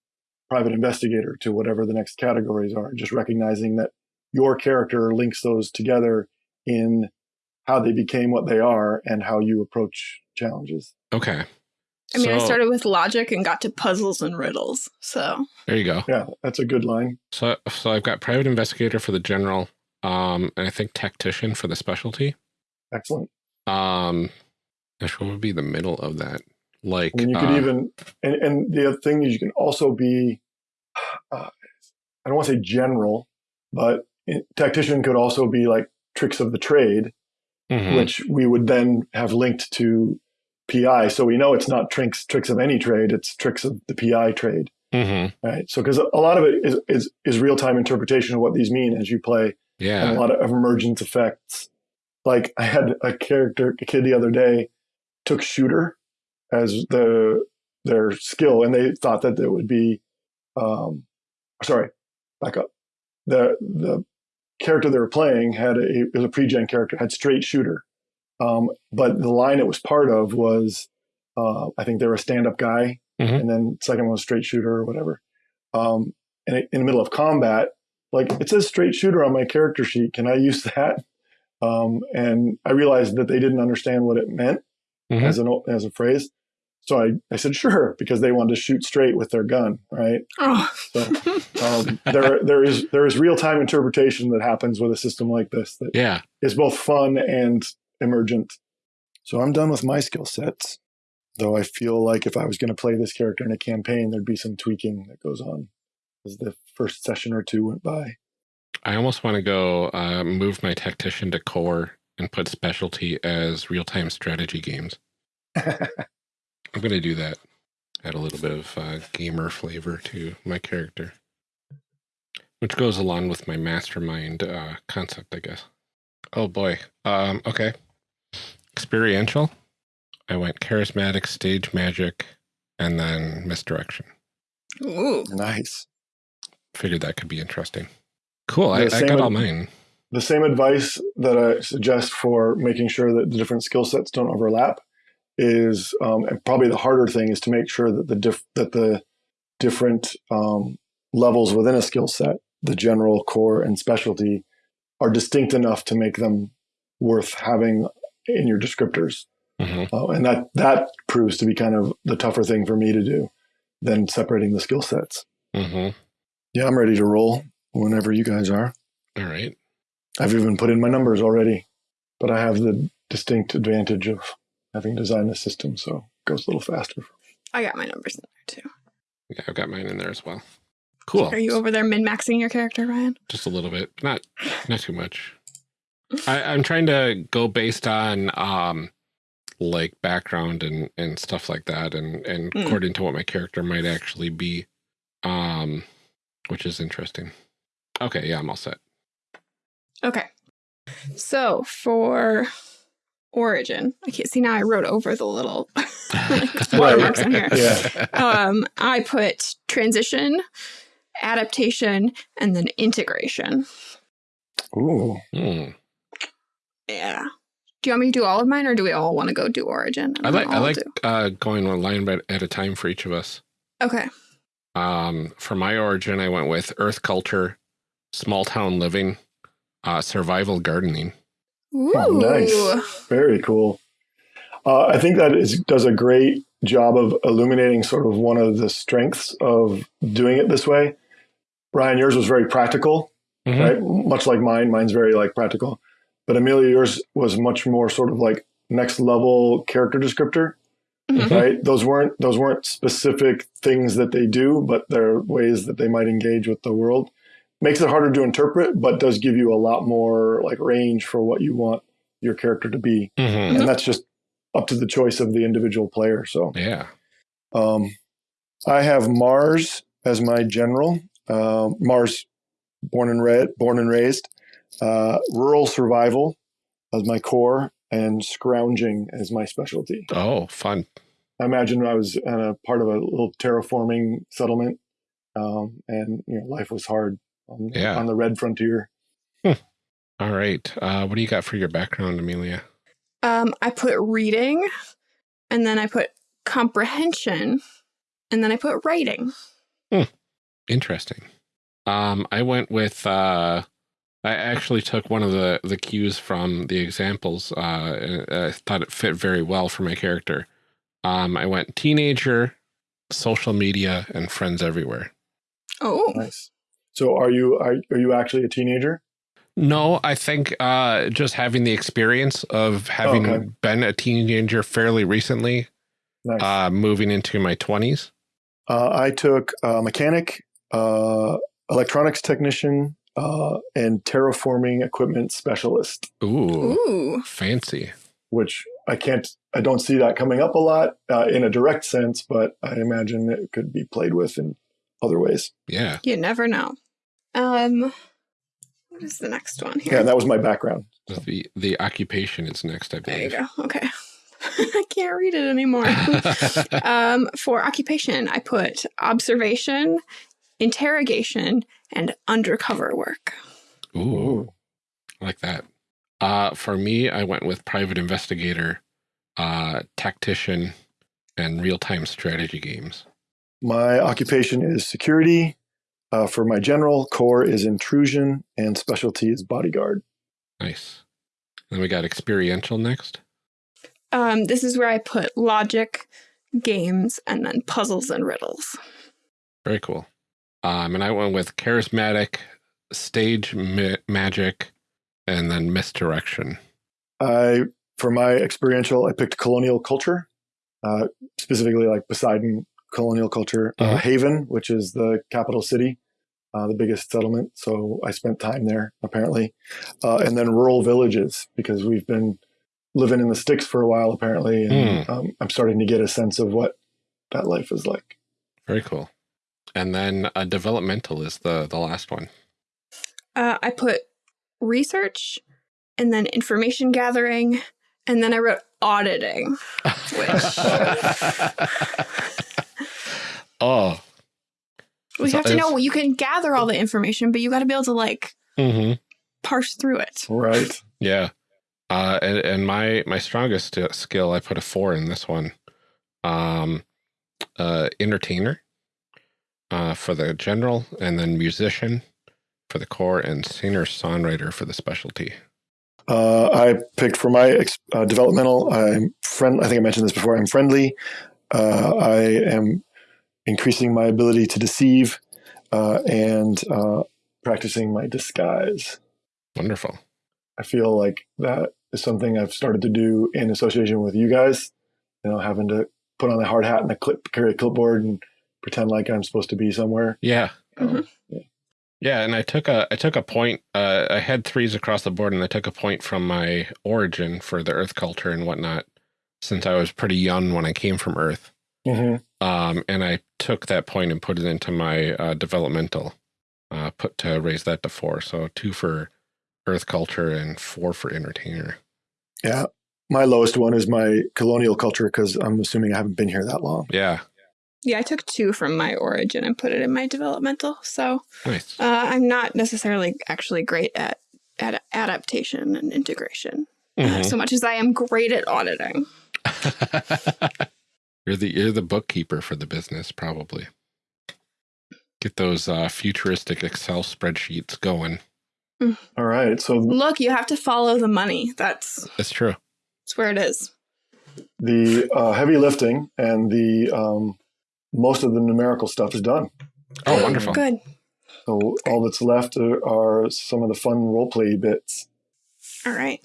private investigator to whatever the next categories are. Just recognizing that your character links those together in how they became what they are and how you approach challenges. Okay. I mean, I started with logic and got to puzzles and riddles. So There you go. Yeah, that's a good line. So, so I've got private investigator for the general, um, and I think tactician for the specialty. Excellent. Um, gosh, what would be the middle of that? Like, I mean, you could uh, even, and, and the other thing is you can also be, uh, I don't want to say general, but it- tactician could also be like tricks of the trade, mhm. which we would then have linked to PI. So we know it's not tricks tricks of any trade; it's tricks of the PI trade, Mhm. right? So because a lot of it is is, is real time interpretation of what these mean as you play, and yeah. a lot of emergence effects. Like I had a character, a kid the other day, took shooter as the their skill, and they thought that it would be, um, sorry, back up. The the character they were playing had a it was a pre-gen character had straight shooter, um, but the line it was part of was, uh, I think they were a stand-up guy, Mhm. and then second one was straight shooter or whatever. Um, and it, in the middle of combat, like it says straight shooter on my character sheet. Can I use that? Um, and I realized that they didn't understand what it meant Mhm. as an as a phrase. So I, I said sure because they wanted to shoot straight with their gun, right? oh. Um, there there is there is real time interpretation that happens with a system like this that Yeah. is both fun and emergent. So I'm done with my skill sets. Though I feel like if I was going to play this character in a campaign, there'd be some tweaking that goes on as the first session or two went by. I almost want to go uh, move my tactician to core and put specialty as real time strategy games. [laughs] I'm going to do that. Add a little bit of uh, gamer flavor to my character, which goes along with my mastermind uh, concept, I guess. Oh boy. Um, okay. Experiential. I went charismatic, stage magic, and then misdirection. Ooh. nice. Figured that could be interesting. Cool. I, I got with- all mine. The same advice that I suggest for making sure that the different skill sets don't overlap is, um, and probably the harder thing is to make sure that the diff- that the different um, levels within a skill set, the general, core, and specialty, are distinct enough to make them worth having in your descriptors. hmm Uh, and that that proves to be kind of the tougher thing for me to do than separating the skill sets. hmm Yeah, I'm ready to roll whenever you guys are. All right. I've even put in my numbers already, but I have the distinct advantage of having designed the system, so it goes a little faster. I got my numbers in there too. Yeah, I've got mine in there as well. Cool. Are you over there min maxing your character, Ryan? Just a little bit, not not too much. I, I'm trying to go based on um like background and and stuff like that, and and Mm. according to what my character might actually be, um, which is interesting. Okay, yeah, I'm all set. Okay. So for origin, I can't see now. I wrote over the little [laughs] watermarks [laughs] on here. [laughs] Yeah. Um, I put transition, adaptation, and then integration. Ooh, Hmm. Yeah. Do you want me to do all of mine, or do we all want to go do origin? and I like I like do- uh, going one line at at a time for each of us. Okay. Um, for my origin, I went with Earth culture, small town living, uh, survival gardening. Ooh. Oh, nice. Very cool. Uh, I think that is, does a great job of illuminating sort of one of the strengths of doing it this way. Ryan, yours was very practical, Mhm. right? Much like mine. Mine's very like practical, but Amelia, yours was much more sort of like next level character descriptor, Mhm. right? Those weren't those weren't specific things that they do, but they're ways that they might engage with the world. Makes it harder to interpret, but does give you a lot more like range for what you want your character to be Mhm. and that's just up to the choice of the individual player. So Yeah. um, I have Mars as my general. Uh, Mars, born and red, born and raised. Uh, rural survival as my core, and scrounging as my specialty. Oh, fun. I imagine I was in a part of a little terraforming settlement, um, and you know life was hard on, Yeah. on the red frontier. All right. Uh, what do you got for your background, Amelia? Um, I put reading, and then I put comprehension, and then I put writing. Interesting. Um, I went with, uh, I actually took one of the, the cues from the examples. Uh, and I thought it fit very well for my character. Um, I went teenager, social media, and friends everywhere. Oh, Nice. So are you are, are you actually a teenager? No, I think uh, just having the experience of having Okay. been a teenager fairly recently, Nice. uh, moving into my 20s. Uh, I took uh, mechanic, uh, electronics technician, uh, and terraforming equipment specialist, Ooh, ooh, fancy. which I can't, I don't see that coming up a lot uh, in a direct sense, but I imagine it could be played with in other ways. Yeah. you never know. Um, what is the next one here? Yeah, that was my background. The the occupation is next, I there you go. Okay, [laughs] I can't read it anymore. [laughs] um, for occupation, I put observation, interrogation, and undercover work. Ooh, I like that. Uh, for me, I went with private investigator, uh, tactician, and real time strategy games. My occupation is security. Uh, for my general, core is intrusion, and specialty is bodyguard. Nice. Then we got experiential next. Um, this is where I put logic, games, and then puzzles and riddles. Very cool. Um, and I went with charismatic, stage ma- magic, and then misdirection. I for my experiential, I picked colonial culture, uh, specifically like Poseidon colonial culture, uh, Mhm. Haven, which is the capital city, uh, the biggest settlement. So I spent time there apparently, uh, and then rural villages because we've been living in the sticks for a while apparently, and um, I'm starting to get a sense of what that life is like. Very cool. And then uh, developmental is the the last one. Uh, I put research, and then information gathering, and then I wrote auditing. which. [laughs] oh, We So have to know you can gather all the information, but you got to be able to like hmm parse through it. Right. yeah. Uh, and, and my my strongest uh, skill, I put a four in this one. Um, uh, entertainer, uh, for the general, and then musician for the core, and singer songwriter for the specialty. Uh, I picked for my uh, developmental. I'm friend. I think I mentioned this before. I'm friendly. Uh, I am increasing my ability to deceive uh, and uh, practicing my disguise. Wonderful. I feel like that is something I've started to do in association with you guys. You know, having to put on a hard hat and a clip, carry a clipboard, and pretend like I'm supposed to be somewhere. Yeah. Um, Yeah, and I took a I took a point. Uh, I had threes across the board, and I took a point from my origin for the Earth culture and whatnot, since I was pretty young when I came from Earth. mhm. Um, and I took that point and put it into my uh, developmental, uh, put to raise that to four. So two for Earth culture and four for entertainer. Yeah. My lowest one is my colonial culture because I'm assuming I haven't been here that long. Yeah, Yeah, I took two from my origin and put it in my developmental. So nice. uh, I'm not necessarily actually great at, at adaptation and integration uh, Mhm. so much as I am great at auditing. [laughs] you're the you're the bookkeeper for the business, probably. Get those uh, futuristic Excel spreadsheets going. Mm. All right. So Look, you have to follow the money. That's That's true. that's where it is. the uh, heavy lifting and the um, most of the numerical stuff is done. Oh, wonderful. Good. So all that's left are, are some of the fun role play bits. All right.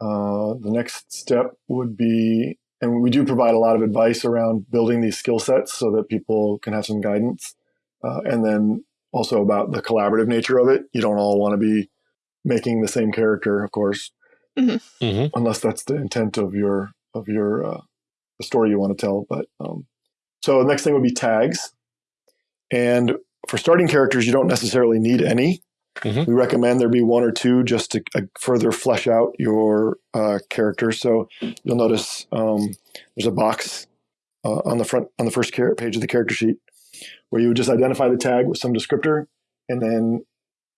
Uh, the next step would be, and we do provide a lot of advice around building these skill sets so that people can have some guidance. Uh, and then also about the collaborative nature of it. You don't all want to be making the same character, of course, hmm unless that's the intent of your of your uh, the story you want to tell. But um, so the next thing would be tags, and for starting characters, you don't necessarily need any. Mhm. We recommend there be one or two just to uh, further flesh out your uh, character. So you'll notice um, there's a box uh, on the front on the first page of the character sheet where you would just identify the tag with some descriptor, and then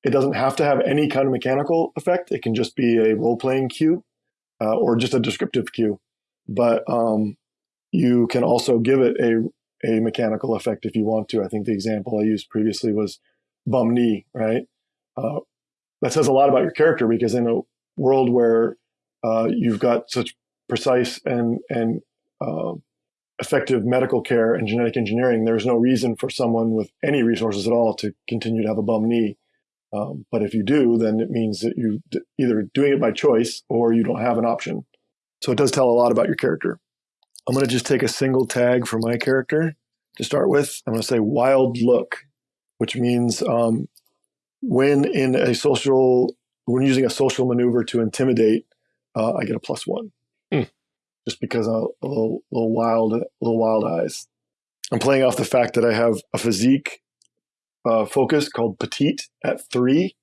it doesn't have to have any kind of mechanical effect. It can just be a role playing cue uh, or just a descriptive cue. But um, you can also give it a a mechanical effect if you want to. I think the example I used previously was bum knee, right? Uh, that says a lot about your character because in a world where uh, you've got such precise and and uh, effective medical care and genetic engineering, there's no reason for someone with any resources at all to continue to have a bum knee. Um, but if you do, then it means that you either doing it by choice or you don't have an option. So it does tell a lot about your character. I'm going to just take a single tag for my character to start with. I'm going to say wild look, which means um, when in a social, when using a social maneuver to intimidate, uh, I get a plus one. Hmm. Just because I'm a little, little wild, little wild eyes. I'm playing off the fact that I have a physique uh, focus called petite at three,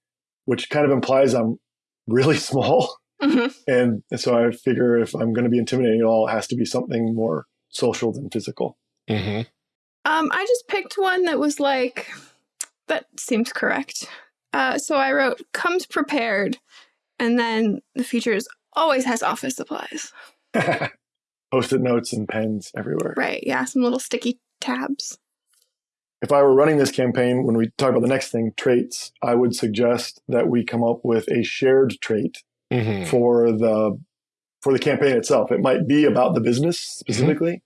which kind of implies I'm really [laughs] small. Hmm And so I figure if I'm going to be intimidating at all, it has to be something more social than physical. hmm Um, I just picked one that was like that seems correct. Uh, so I wrote comes prepared, and then the features always has office supplies. [laughs] Post-it notes and pens everywhere. Right? Yeah, some little sticky tabs. If I were running this campaign, when we talk about the next thing, traits, I would suggest that we come up with a shared trait hmm for the for the campaign itself. It might be about the business specifically,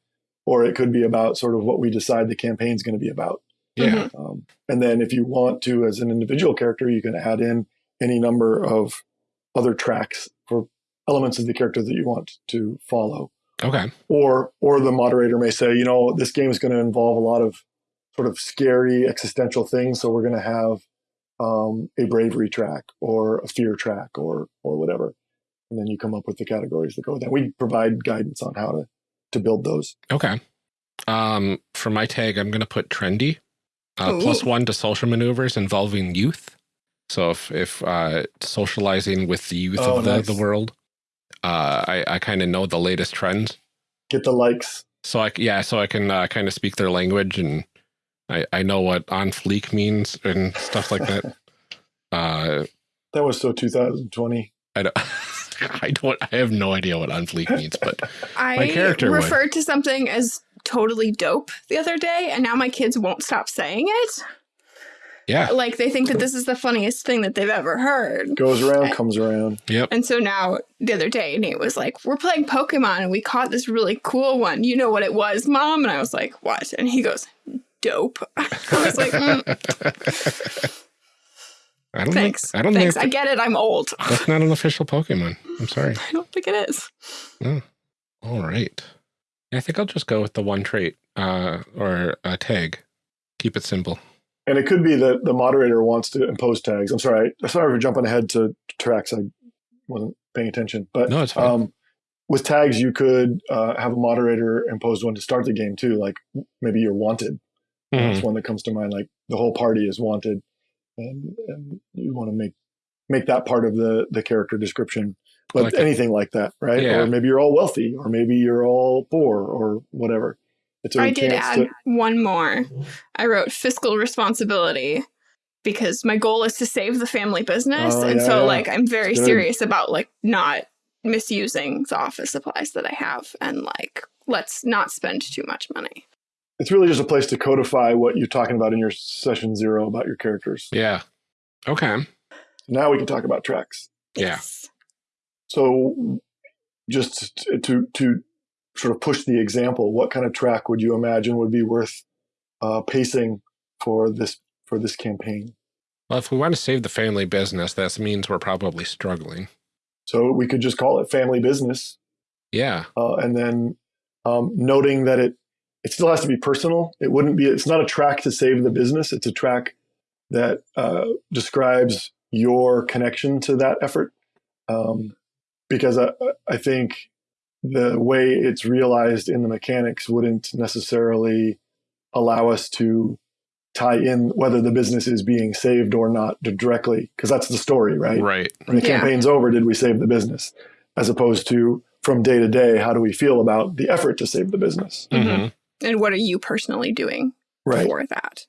or it could be about sort of what we decide the campaign's going to be about. Yeah. Um, and then if you want to, as an individual character, you can add in any number of other tracks for elements of the character that you want to follow. Okay. Or, or the moderator may say, you know, this game is going to involve a lot of sort of scary existential things, so we're going to have um, a bravery track or a fear track or or whatever, and then you come up with the categories that go with that. We provide guidance on how to to build those. Okay. Um, for my tag, I'm going to put trendy, uh, one to social maneuvers involving youth. So if if uh, socializing with the youth Oh, of the, nice. the world, uh, I I kind of know the latest trends. Get the likes. So I yeah, so I can uh, kind of speak their language and I I know what on fleek means and stuff like that. [laughs] uh, That was so 2020. I don't. [laughs] I don't. I have no idea what on fleek means, but [laughs] I character would. referred to something as totally dope the other day, and now my kids won't stop saying it. yeah. Like they think that this is the funniest thing that they've ever heard. Goes around, comes around. Yep. And so now the other day, Nate was like, We're playing Pokemon and we caught this really cool one. You know what it was, mom? And I was like, What? And he goes, Dope. [laughs] I was like, mm, I don't Thanks. Think, I don't Thanks. think I get it. I'm old. that's not an official Pokemon. I'm sorry. [laughs] I don't think it is. No. All right. I think I'll just go with the one trait uh, or a tag. Keep it simple. And it could be that the moderator wants to impose tags. I'm sorry. I'm sorry for jumping ahead to tracks. I wasn't paying attention. But No, it's fine. um, with tags, you could uh, have a moderator impose one to start the game too. Like maybe you're wanted. Mhm. That's one that comes to mind. Like the whole party is wanted, and, and you want to make make that part of the the character description. But like it. anything like that, right? Yeah. Or maybe you're all wealthy, or maybe you're all poor, or whatever. It's a I did add to- one more. I wrote fiscal responsibility because my goal is to save the family business. Oh, and yeah, so yeah. like I'm very serious about like not misusing the office supplies that I have and like let's not spend too much money. It's really just a place to codify what you're talking about in your session zero about your characters. Yeah. Okay. Now we can talk about tracks. Yeah. So, just to, to to sort of push the example, what kind of track would you imagine would be worth uh, pacing for this for this campaign? Well, if we want to save the family business, that means we're probably struggling. So we could just call it family business, Yeah. uh, and then um, noting that it it still has to be personal. It wouldn't be. It's not a track to save the business. It's a track that uh, describes your connection to that effort. Um, because I, I think the way it's realized in the mechanics wouldn't necessarily allow us to tie in whether the business is being saved or not directly, because that's the story, right? Right. When the Yeah. campaign's over, did we save the business? As opposed to from day to day, how do we feel about the effort to save the business? Mhm. And what are you personally doing Right. for that?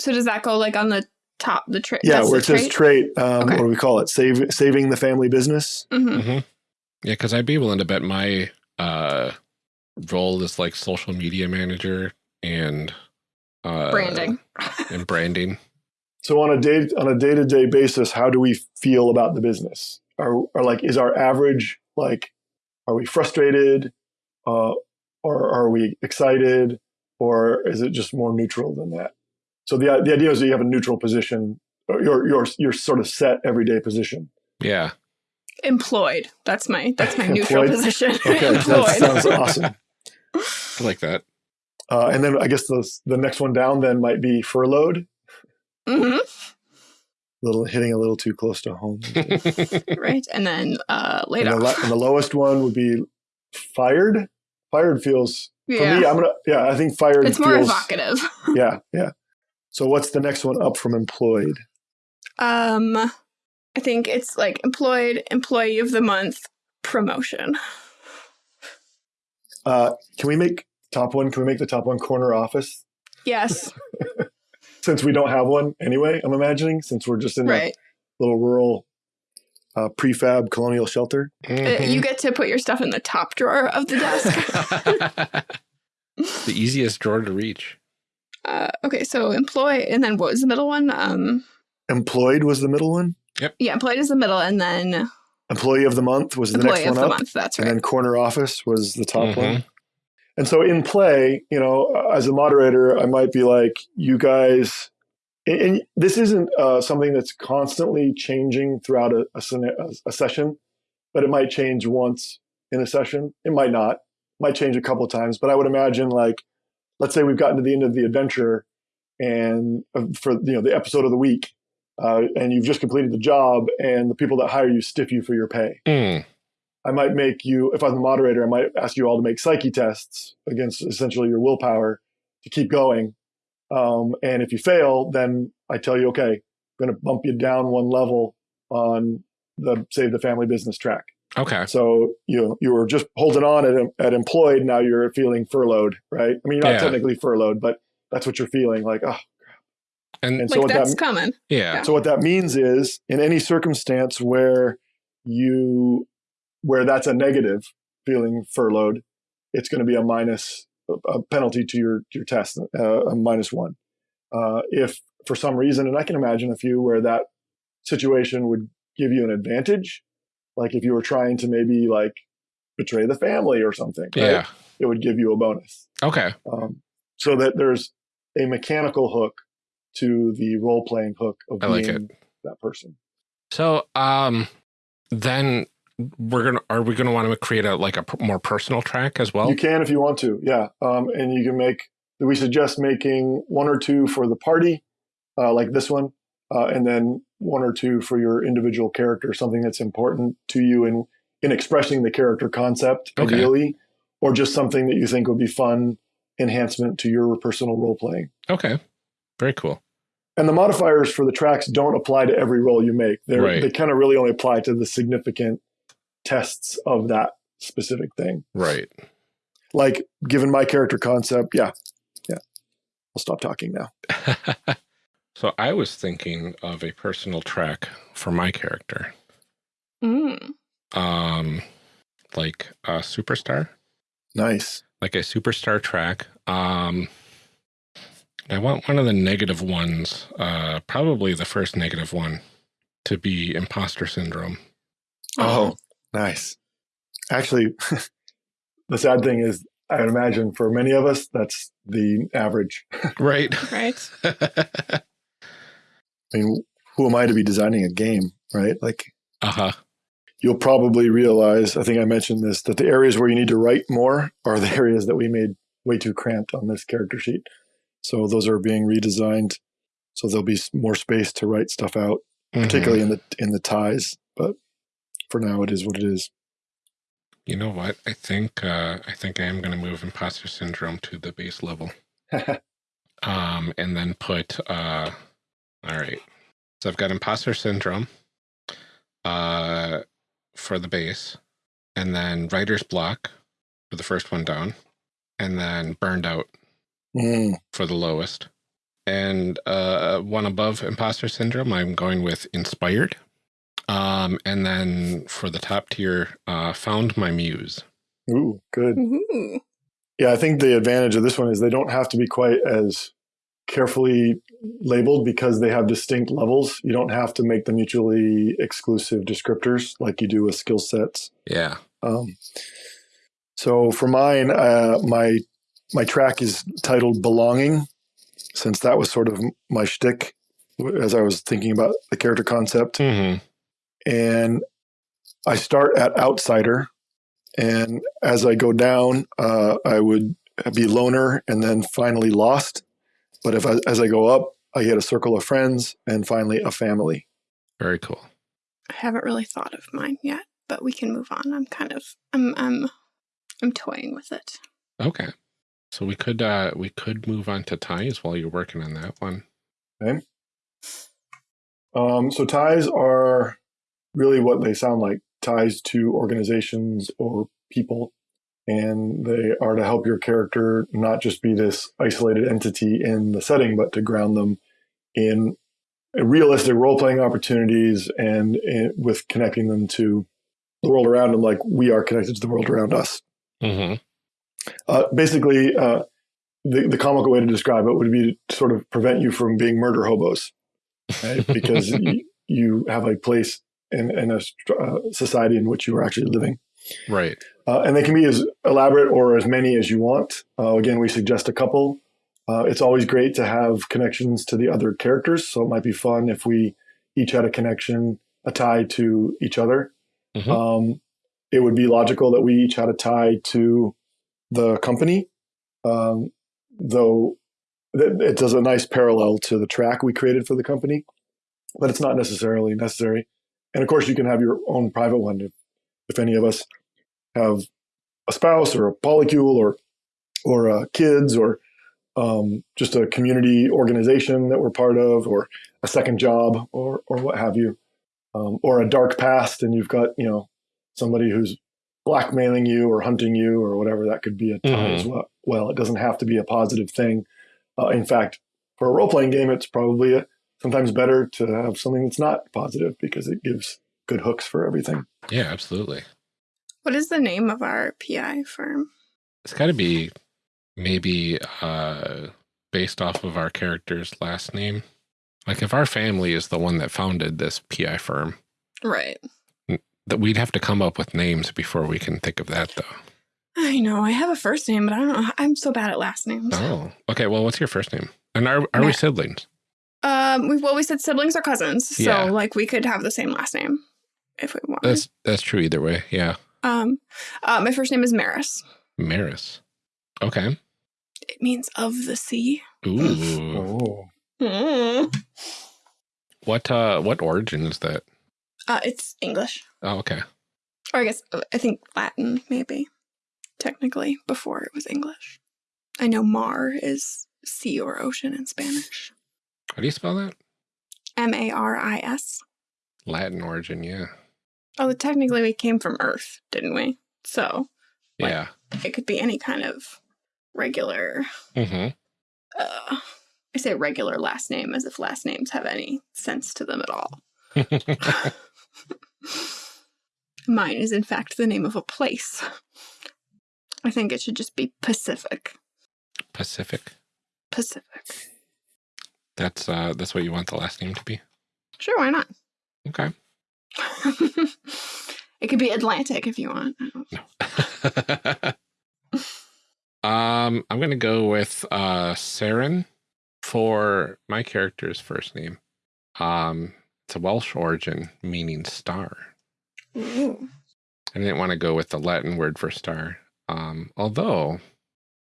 So does that go like on the top, the trait? Yeah, where it says trait, um, Okay. what do we call it? Save, saving the family business. hmm hmm Yeah, because I'd be willing to bet my uh, role is like social media manager and uh, Branding. and branding. [laughs] So on a day on a day to day basis, how do we feel about the business? Are, are like is our average like are we frustrated, uh, or are we excited, or is it just more neutral than that? So the the idea is that you have a neutral position, or your your your sort of set everyday position. Yeah. Employed. That's my that's my [laughs] neutral position. Okay, that [laughs] sounds awesome. I like that. Uh, and then I guess the the next one down then might be furloughed. hmm little hitting a little too close to home. [laughs] Right. And then uh laid and, the, off. lo- and the lowest one would be fired. Fired feels yeah. for me. I'm gonna yeah. I think fired it's more feels evocative. [laughs] yeah yeah. So what's the next one up from employed? Um I think it's like employed, employee of the month, promotion. Uh, can we make top one? Can we make the top one corner office? Yes. [laughs] [laughs] Since we don't have one anyway, I'm imagining since we're just in right. a little rural uh, prefab colonial shelter. Uh, Mhm. you get to put your stuff in the top drawer of the desk. [laughs] the easiest drawer to reach. uh, okay, so employ, and then what was the middle one? Um, Employed was the middle one. Yep. yeah, employed is the middle, and then Employee of the month was the employee next of one the up. month. That's and then corner office was the top Mhm. one. And so in play, you know, as a moderator, I might be like, you guys, and, and this isn't uh, something that's constantly changing throughout a, a, a session, but it might change once in a session. It might not, might change a couple of times, but I would imagine like, let's say we've gotten to the end of the adventure and uh, for, you know, the episode of the week, uh, and you've just completed the job and the people that hire you stiff you for your pay. Mm. I might make you, if I'm the moderator, I might ask you all to make psyche tests against essentially your willpower to keep going. Um, and if you fail, then I tell you, okay, I'm going to bump you down one level on the save the family business track. Okay. So you you were just holding on at, at employed, now you're feeling furloughed, right? I mean, you're not Yeah. technically furloughed, but that's what you're feeling like. Oh, And and so like that's that coming. yeah. so what that means is in any circumstance where you where that's a negative feeling furloughed, it's going to be a minus a penalty to your your test, uh, a minus one. Uh, if for some reason, and I can imagine a few where that situation would give you an advantage, like if you were trying to maybe like betray the family or something, right? Yeah. it would give you a bonus Okay. um, so that there's a mechanical hook to the role playing hook of I like being that person. So um then we're gonna are we gonna want to create a like a more personal track as well? You can if you want to, yeah. Um, and you can make. We suggest making one or two for the party, uh, like this one, uh, and then one or two for your individual character, something that's important to you in in expressing the character concept, Okay. ideally, or just something that you think would be fun enhancement to your personal roll playing. Okay. Very cool. And the modifiers for the tracks don't apply to every role you make. They're, Right. They kind of really only apply to the significant tests of that specific thing. Right. Like, given my character concept, yeah, yeah. I'll stop talking now. [laughs] so I was thinking of a personal track for my character. Mm. Um like a superstar. Nice. Like a superstar track. Um I want one of the negative ones, uh probably the first negative one to be imposter syndrome. Oh, nice. Actually, [laughs] the sad thing is, I would imagine for many of us, that's the average. [laughs] Right. Right. I mean, who am I to be designing a game, right? Like, uh-huh. you'll probably realize, I think I mentioned this, that the areas where you need to write more are the [laughs] areas that we made way too cramped on this character sheet. So those are being redesigned. So there'll be more space to write stuff out, Mhm. particularly in the in the ties. But for now, it is what it is. You know what? I think uh, I think I am going to move imposter syndrome to the base level. [laughs] um, and then put, uh, all right. So I've got imposter syndrome uh, for the base, and then writer's block for the first one down, and then burned out Mm, for the lowest. And uh, one above imposter syndrome, I'm going with inspired. Um, and then for the top tier, uh, found my muse. ooh, good. Ooh. Yeah, I think the advantage of this one is they don't have to be quite as carefully labeled because they have distinct levels. You don't have to make them mutually exclusive descriptors like you do with skill sets. Yeah. Um, so for mine, uh, my my track is titled "Belonging," since that was sort of my shtick as I was thinking about the character concept. hmm and I start at outsider, and as I go down, uh, I would be loner, and then finally lost. But if I, as I go up, I get a circle of friends, and finally a family. Very cool. I haven't really thought of mine yet, but we can move on. I'm kind of I'm I'm I'm toying with it. Okay. So we could uh we could move on to ties while you're working on that one. Um, so ties are really what they sound like ties to organizations or people. And they are to help your character not just be this isolated entity in the setting, but to ground them in realistic role playing opportunities and, and with connecting them to the world around them, like we are connected to the world around us. Mm-hmm. Uh, basically, uh, the, the comical way to describe it would be to sort of prevent you from being murder hobos, right? [laughs] because you, you have a place in, in a uh, society in which you are actually living. Right. Uh, and they can be as elaborate or as many as you want. Uh, again, we suggest a couple. Uh, it's always great to have connections to the other characters. So it might be fun if we each had a connection, a tie to each other. Mhm. Um, it would be logical that we each had a tie to the company, um, though it does a nice parallel to the track we created for the company, but it's not necessarily necessary. And of course, you can have your own private one if, if any of us have a spouse or a polycule or or uh, kids or um, just a community organization that we're part of or a second job or or what have you um, or a dark past and you've got you know somebody who's blackmailing you or hunting you or whatever that could be a tie Mhm. as well. Well, it doesn't have to be a positive thing. Uh, in fact, for a role playing game, it's probably a, sometimes better to have something that's not positive because it gives good hooks for everything. Yeah, absolutely. What is the name of our PI firm? It's got to be maybe uh based off of our character's last name. Like if our family is the one that founded this PI firm, Right. that we'd have to come up with names before we can think of that though. I know. I have a first name, but I don't know. I'm so bad at last names. Oh, okay. Well, what's your first name? And are are we siblings? Um, we well, we said siblings or cousins, so Yeah. like we could have the same last name if we want. That's that's true either way. Yeah, Um, uh, my first name is Maris. Maris. Okay. It means of the sea. Ooh. Oh, what uh what origin is that? Uh, it's English, Oh, okay. or I guess uh, I think Latin, maybe technically before it was English. I know Mar is sea or ocean in Spanish. How do you spell that? M A R I S. Latin origin, yeah. Oh, technically we came from Earth, didn't we? So Like- Yeah. it could be any kind of regular. Mm-hmm. Uh, I say regular last name as if last names have any sense to them at all. [laughs] [laughs] Mine is, in fact, the name of a place. I think it should just be Pacific. Pacific. Pacific. That's uh that's what you want the last name to be. Sure, why not? Okay. [laughs] it could be Atlantic if you want. No. [laughs] um, I'm going to go with uh, Seren for my character's first name. Um, it's a Welsh origin meaning star. Ooh. I didn't want to go with the Latin word for star. Um, although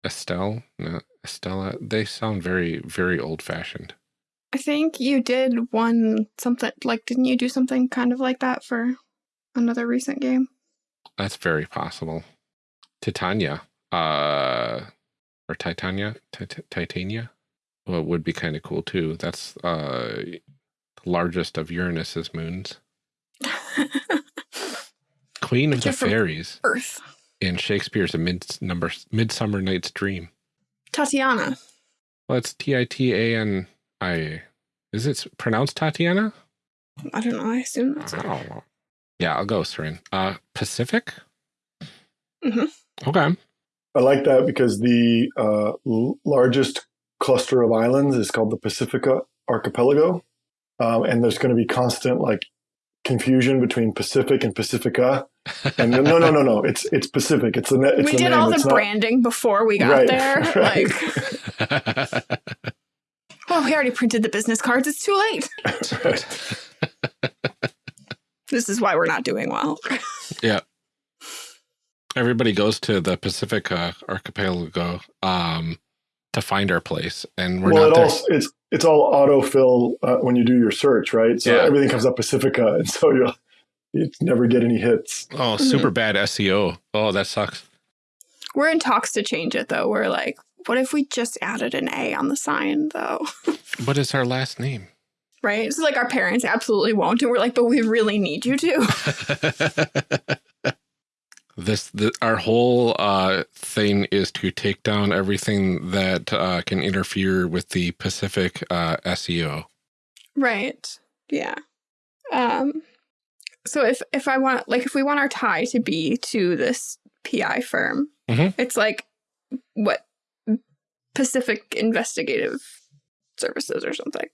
Estelle, no, Estella, they sound very, very old fashioned. I think you did one something like, didn't you do something kind of like that for another recent game? That's very possible. Titania, uh, or Titania, Tit Titania, well, would be kind of cool too. That's uh, the largest of Uranus's moons. [laughs] Queen of the Fairies. Earth. In Shakespeare's A Mid number, Midsummer Night's Dream. Tatiana. Well, it's T-I-T-A-N-I. Is it pronounced Tatiana? I don't know. I assume that's it. Oh. Yeah, I'll go, Seren. Uh, Pacific? Mm -hmm. Okay. I like that because the uh, largest cluster of islands is called the Pacifica Archipelago. Um, and there's going to be constant like confusion between Pacific and Pacifica. And no, no, no, no. [laughs] It's it's Pacific. It's the It's we did name. all the it's branding not... before we got right, there. [laughs] Right. Like, [laughs] well, we already printed the business cards. It's too late. [laughs] [laughs] this is why we're not doing well. [laughs] yeah. Everybody goes to the Pacifica archipelago um, to find our place, and we're well, not it there. Also, it's it's all autofill uh, when you do your search, right? So Yeah. everything comes up Pacifica, and so you'll you never get any hits. Oh, super bad SEO. Oh, that sucks. We're in talks to change it, though. We're like, what if we just added an A on the sign, though? [laughs] What is our last name? right? So, like, our parents absolutely won't. And we're like, but we really need you to. [laughs] this the, our whole uh, thing is to take down everything that uh, can interfere with the Pacific uh, SEO. right. Yeah. Um, so if, if I want, like, if we want our tie to be to this PI firm, Mhm. it's like, what? Pacific Investigative Services or something.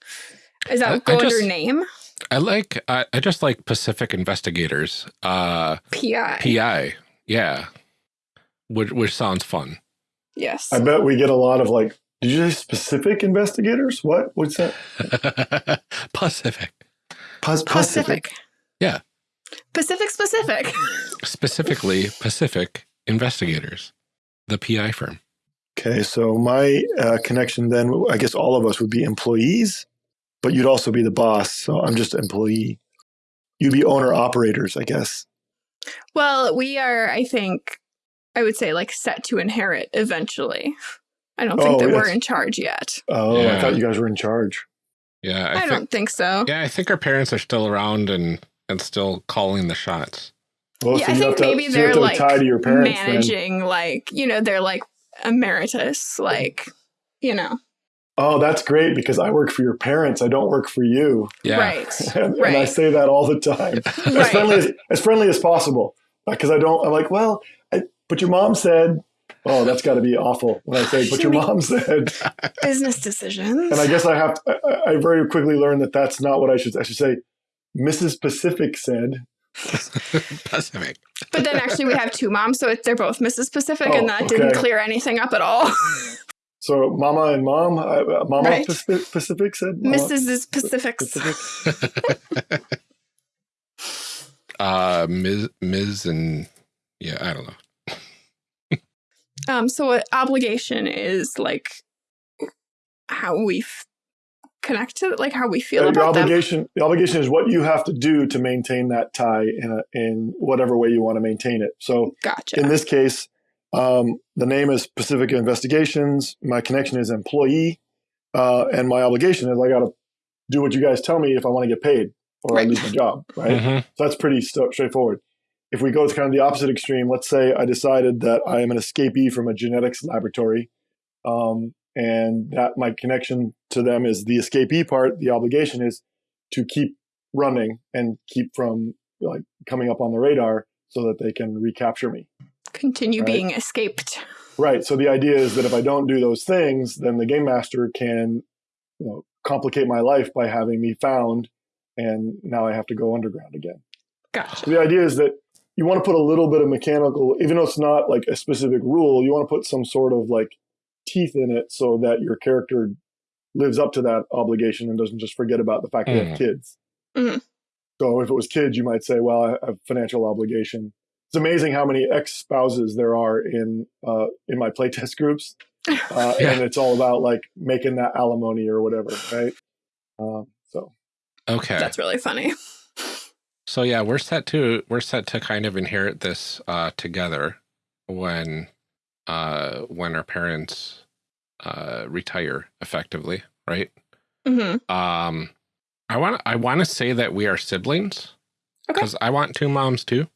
Is that I- go I under name? I like I, I just like Pacific Investigators. Uh, PI. PI, yeah, which which sounds fun. Yes. I bet we get a lot of like. Did you say specific investigators? What? What's that? [laughs] Pacific, Pos- Pacific. Yeah. Pacific specific. specifically Pacific Investigators, the PI firm. Okay, so my uh, connection then, I guess all of us would be employees, but you'd also be the boss. So I'm just employee. You'd be owner operators, I guess. well, we are, I think, I would say like set to inherit eventually. I don't think Oh, that we're in charge yet. Oh, Yeah. I thought you guys were in charge. Yeah, I, I, think, don't think so. Yeah, I think our parents are still around and and still calling the shots. Well, Yeah, so I think have to, maybe so they're have to like tie to your parents. then. managing, like, you know, they're like emeritus, like, you know, Oh, that's great because I work for your parents. I don't work for you. Yeah, right. [laughs] And, and I say that all the time. [laughs] as friendly as, as friendly as possible because I don't. I'm like, well, I, but your mom said. Oh, that's got to be awful when I say, but your mom [laughs] said. Business decisions. And I guess I have. To, I, I very quickly learned that that's not what I should. I should say, Mrs. Pacific said. Pacific. but then actually we have two moms, so they're both Mrs. Pacific, Oh, and that didn't clear anything up at all. [laughs] So, Mama and Mom, uh, Mama Right. Pacific, Pacific said. Mama Mrs. is Pacifics. Pacific. [laughs] uh, Ms. Ms. and yeah, I don't know. Um, so what obligation is like how we f- connect to like how we feel Uh, your about them. obligation. The obligation is what you have to do to maintain that tie in a, in whatever way you want to maintain it. So, Gotcha. in this case, um, the name is Pacific Investigations. My connection is employee, uh, and my obligation is I got to do what you guys tell me if I want to get paid or I lose my job. Right. Mhm. So that's pretty st- straightforward. If we go to kind of the opposite extreme, let's say I decided that I am an escapee from a genetics laboratory, um, and that my connection to them is the escapee part. The obligation is to keep running and keep from like coming up on the radar so that they can recapture me. Continue Right. being escaped. Right. So the idea is that if I don't do those things, then the game master can, you know, complicate my life by having me found and now I have to go underground again. Gotcha. So the idea is that you want to put a little bit of mechanical, even though it's not like a specific rule, you want to put some sort of like teeth in it so that your character lives up to that obligation and doesn't just forget about the fact that they have kids. Mhm. So if it was kids, you might say, well, I have financial obligation. It's amazing how many ex spouses there are in uh, in my playtest [laughs] groups, uh, [laughs] Yeah. and it's all about like making that alimony or whatever, right? Um, so Okay. That's really funny. So yeah, we're set to we're set to kind of inherit this uh, together when uh, when our parents uh, retire effectively, right? hmm Um, I want I want to say that we are siblings Okay. because I want two moms too,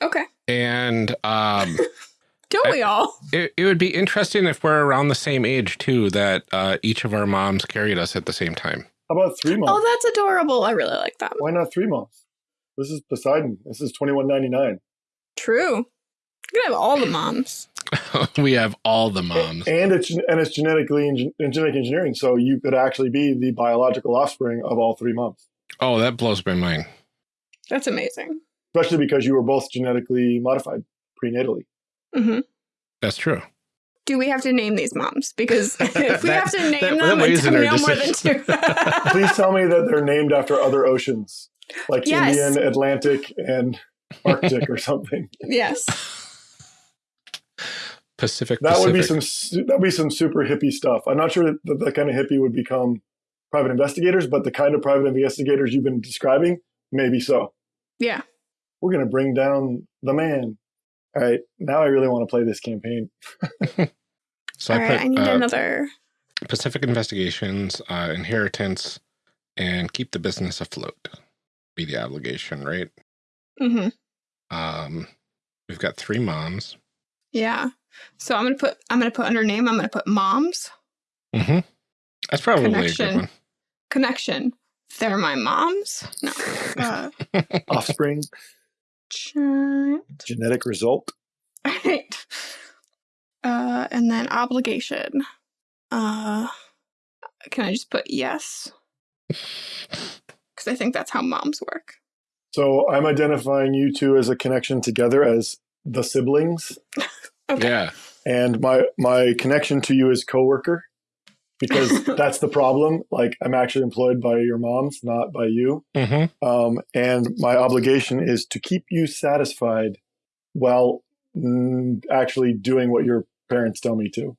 Okay. and um, [laughs] Don't we all? it, it would be interesting if we're around the same age too. That uh, each of our moms carried us at the same time. how about three months? Oh, that's adorable. I really like that. Why not three months? This is Poseidon. This is twenty one ninety nine. True. You can have all the moms. [laughs] we have all the moms. and it's and it's genetically enge- and genetic engineering. So you could actually be the biological offspring of all three moms, Oh, that blows my mind. That's amazing. especially because you were both genetically modified prenatally. hmm That's true. Do we have to name these moms? Because [laughs] if we That- have to name that- them, that it's weighs in no more than two. [laughs] Please tell me that they're named after other oceans, like Yes. Indian, Atlantic, and Arctic or something. yes. Pacific. That would be some that would be some super hippie stuff. I'm not sure that that kind of hippie would become private investigators, but the kind of private investigators you've been describing, maybe so. Yeah. We're gonna bring down the man. All right, now I really want to play this campaign. [laughs] [laughs] So All I right. put I need uh, another. Pacific Investigations, uh, Inheritance, and Keep the Business Afloat. Be the obligation, right? Mm-hmm. Um, we've got three moms. Yeah. So I'm gonna put. I'm gonna put under name. I'm gonna put moms Mm-hmm. That's probably a good Connection. one. connection. They're my moms. No. Uh, [laughs] Offspring, child. genetic result. Right. Uh, and then obligation. Uh, can I just put yes? [laughs] Because I think that's how moms work. So I'm identifying you two as a connection together as the siblings, [laughs] Okay. Yeah. and my my connection to you is coworker, because [laughs] that's the problem. Like I'm actually employed by your moms, not by you. Mm-hmm. Um, and my obligation is to keep you satisfied while mm, actually doing what your parents tell me to.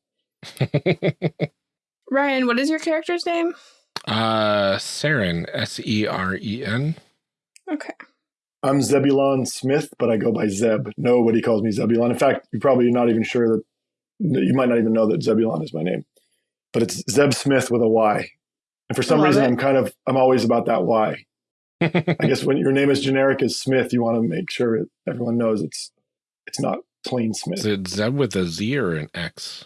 [laughs] Ryan, what is your character's name? uh, Seren, S E R E N. Okay. I'm Zebulon Smith, but I go by Zeb. Nobody calls me Zebulon. In fact, you're probably not even sure that you might not even know that Zebulon is my name, but it's Zeb Smith with a Y. And for some reason, it. I'm kind of I'm always about that Y. [laughs] I guess when your name is generic as Smith, you want to make sure everyone knows it's it's not plain Smith. Is Smith. it Zeb with a Z or an X?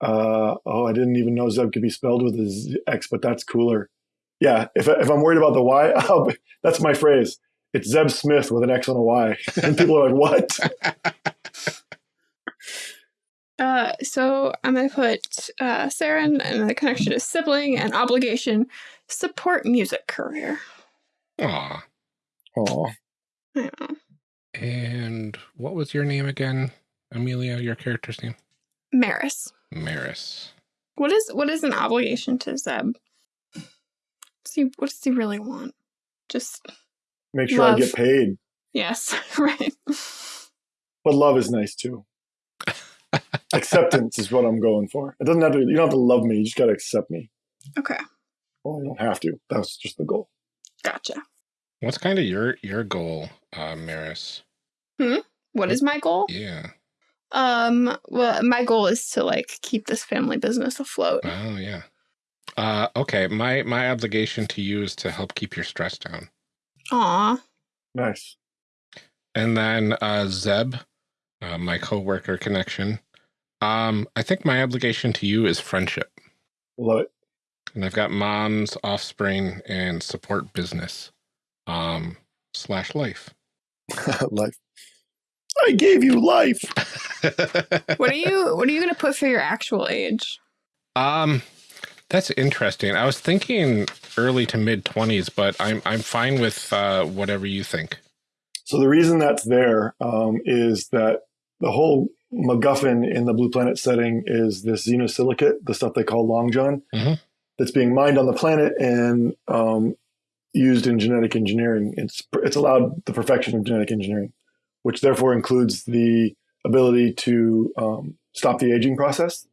Uh, oh, I didn't even know Zeb could be spelled with a Z- X, but that's cooler. Yeah, if if I'm worried about the Y, [laughs] I'll, be- that's my phrase. It's Zeb Smith with an X and a Y, [laughs] and people are like, "What?" [laughs] Uh, so I'm gonna put uh, Seren, and the connection is sibling and obligation. Support music career. Aw. Oh, I know. And what was your name again, Amelia? Your character's name? Maris. Maris. What is what is an obligation to Zeb? See, what does he really want? Just make sure I get paid. yes, [laughs] right. But love is nice too. [laughs] Acceptance is what I'm going for. It doesn't have to. You don't have to love me. You just got to accept me. Okay, Well, you don't have to. That was just the goal. gotcha. What's kind of your your goal, uh, Maris? hmm What is my goal? Yeah. Um, well, my goal is to like keep this family business afloat. Oh yeah. Uh, okay. My my obligation to you is to help keep your stress down. Aw, Nice. And then uh, Zeb, uh, my coworker connection. Um, I think my obligation to you is friendship. Love it. And I've got mom's offspring and support business. Um, slash life. [laughs] life. I gave you life. [laughs] what are you? What are you gonna put for your actual age? um, That's interesting. I was thinking early to mid 20s, but I'm I'm fine with uh, whatever you think. So the reason that's there um, is that the whole MacGuffin in the Blue Planet setting is this xenosilicate, the stuff they call long john, Mhm. that's being mined on the planet and um, used in genetic engineering. It's it's allowed the perfection of genetic engineering, which therefore includes the ability to um, stop the aging process.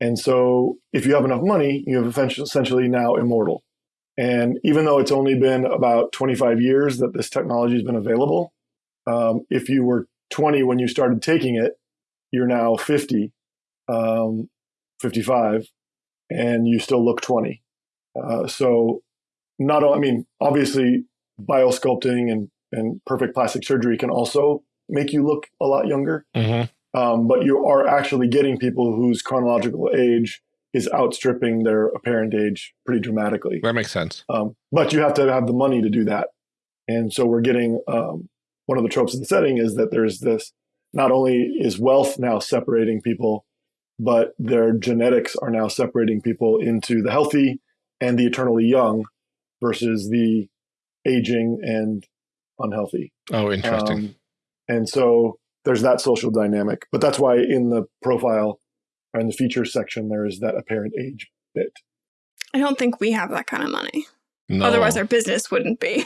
And so, if you have enough money, you have essentially- now immortal. And even though it's only been about 25 years that this technology has been available, um, if you were 20 when you started taking it, you're now 50, um, 55, and you still look 20. Uh, so, not all, I mean, obviously, biosculpting and, and perfect plastic surgery can also make you look a lot younger. Mhm. Um, but you are actually getting people whose chronological age is outstripping their apparent age pretty dramatically. That makes sense. Um, but you have to have the money to do that. And so we're getting um, one of the tropes of the setting is that there's this not only is wealth now separating people, but their genetics are now separating people into the healthy and the eternally young versus the aging and unhealthy. Oh, interesting. Um, and so there's that social dynamic. But that's why in the profile or in the features section, there is that apparent age bit. I don't think we have that kind of money. no. Otherwise, our business wouldn't be.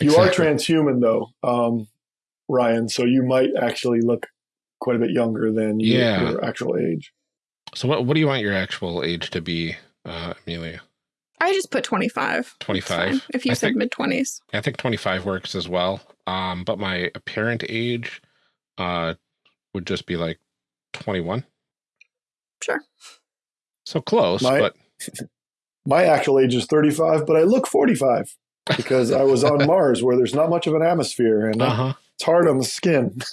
You are transhuman, though, um, Ryan. So you might actually look quite a bit younger than you- Yeah. your actual age. So what what do you want your actual age to be, uh, Amelia? I just put 25. 25. If you I said mid 20s. I think 25 works as well. Um, but my apparent age uh, would just be like 21. Sure. So close, My- but [laughs] My actual age is 35, but I look 45 because I was on [laughs] Mars where there's not much of an atmosphere and uh huh. it's hard on the skin. [laughs]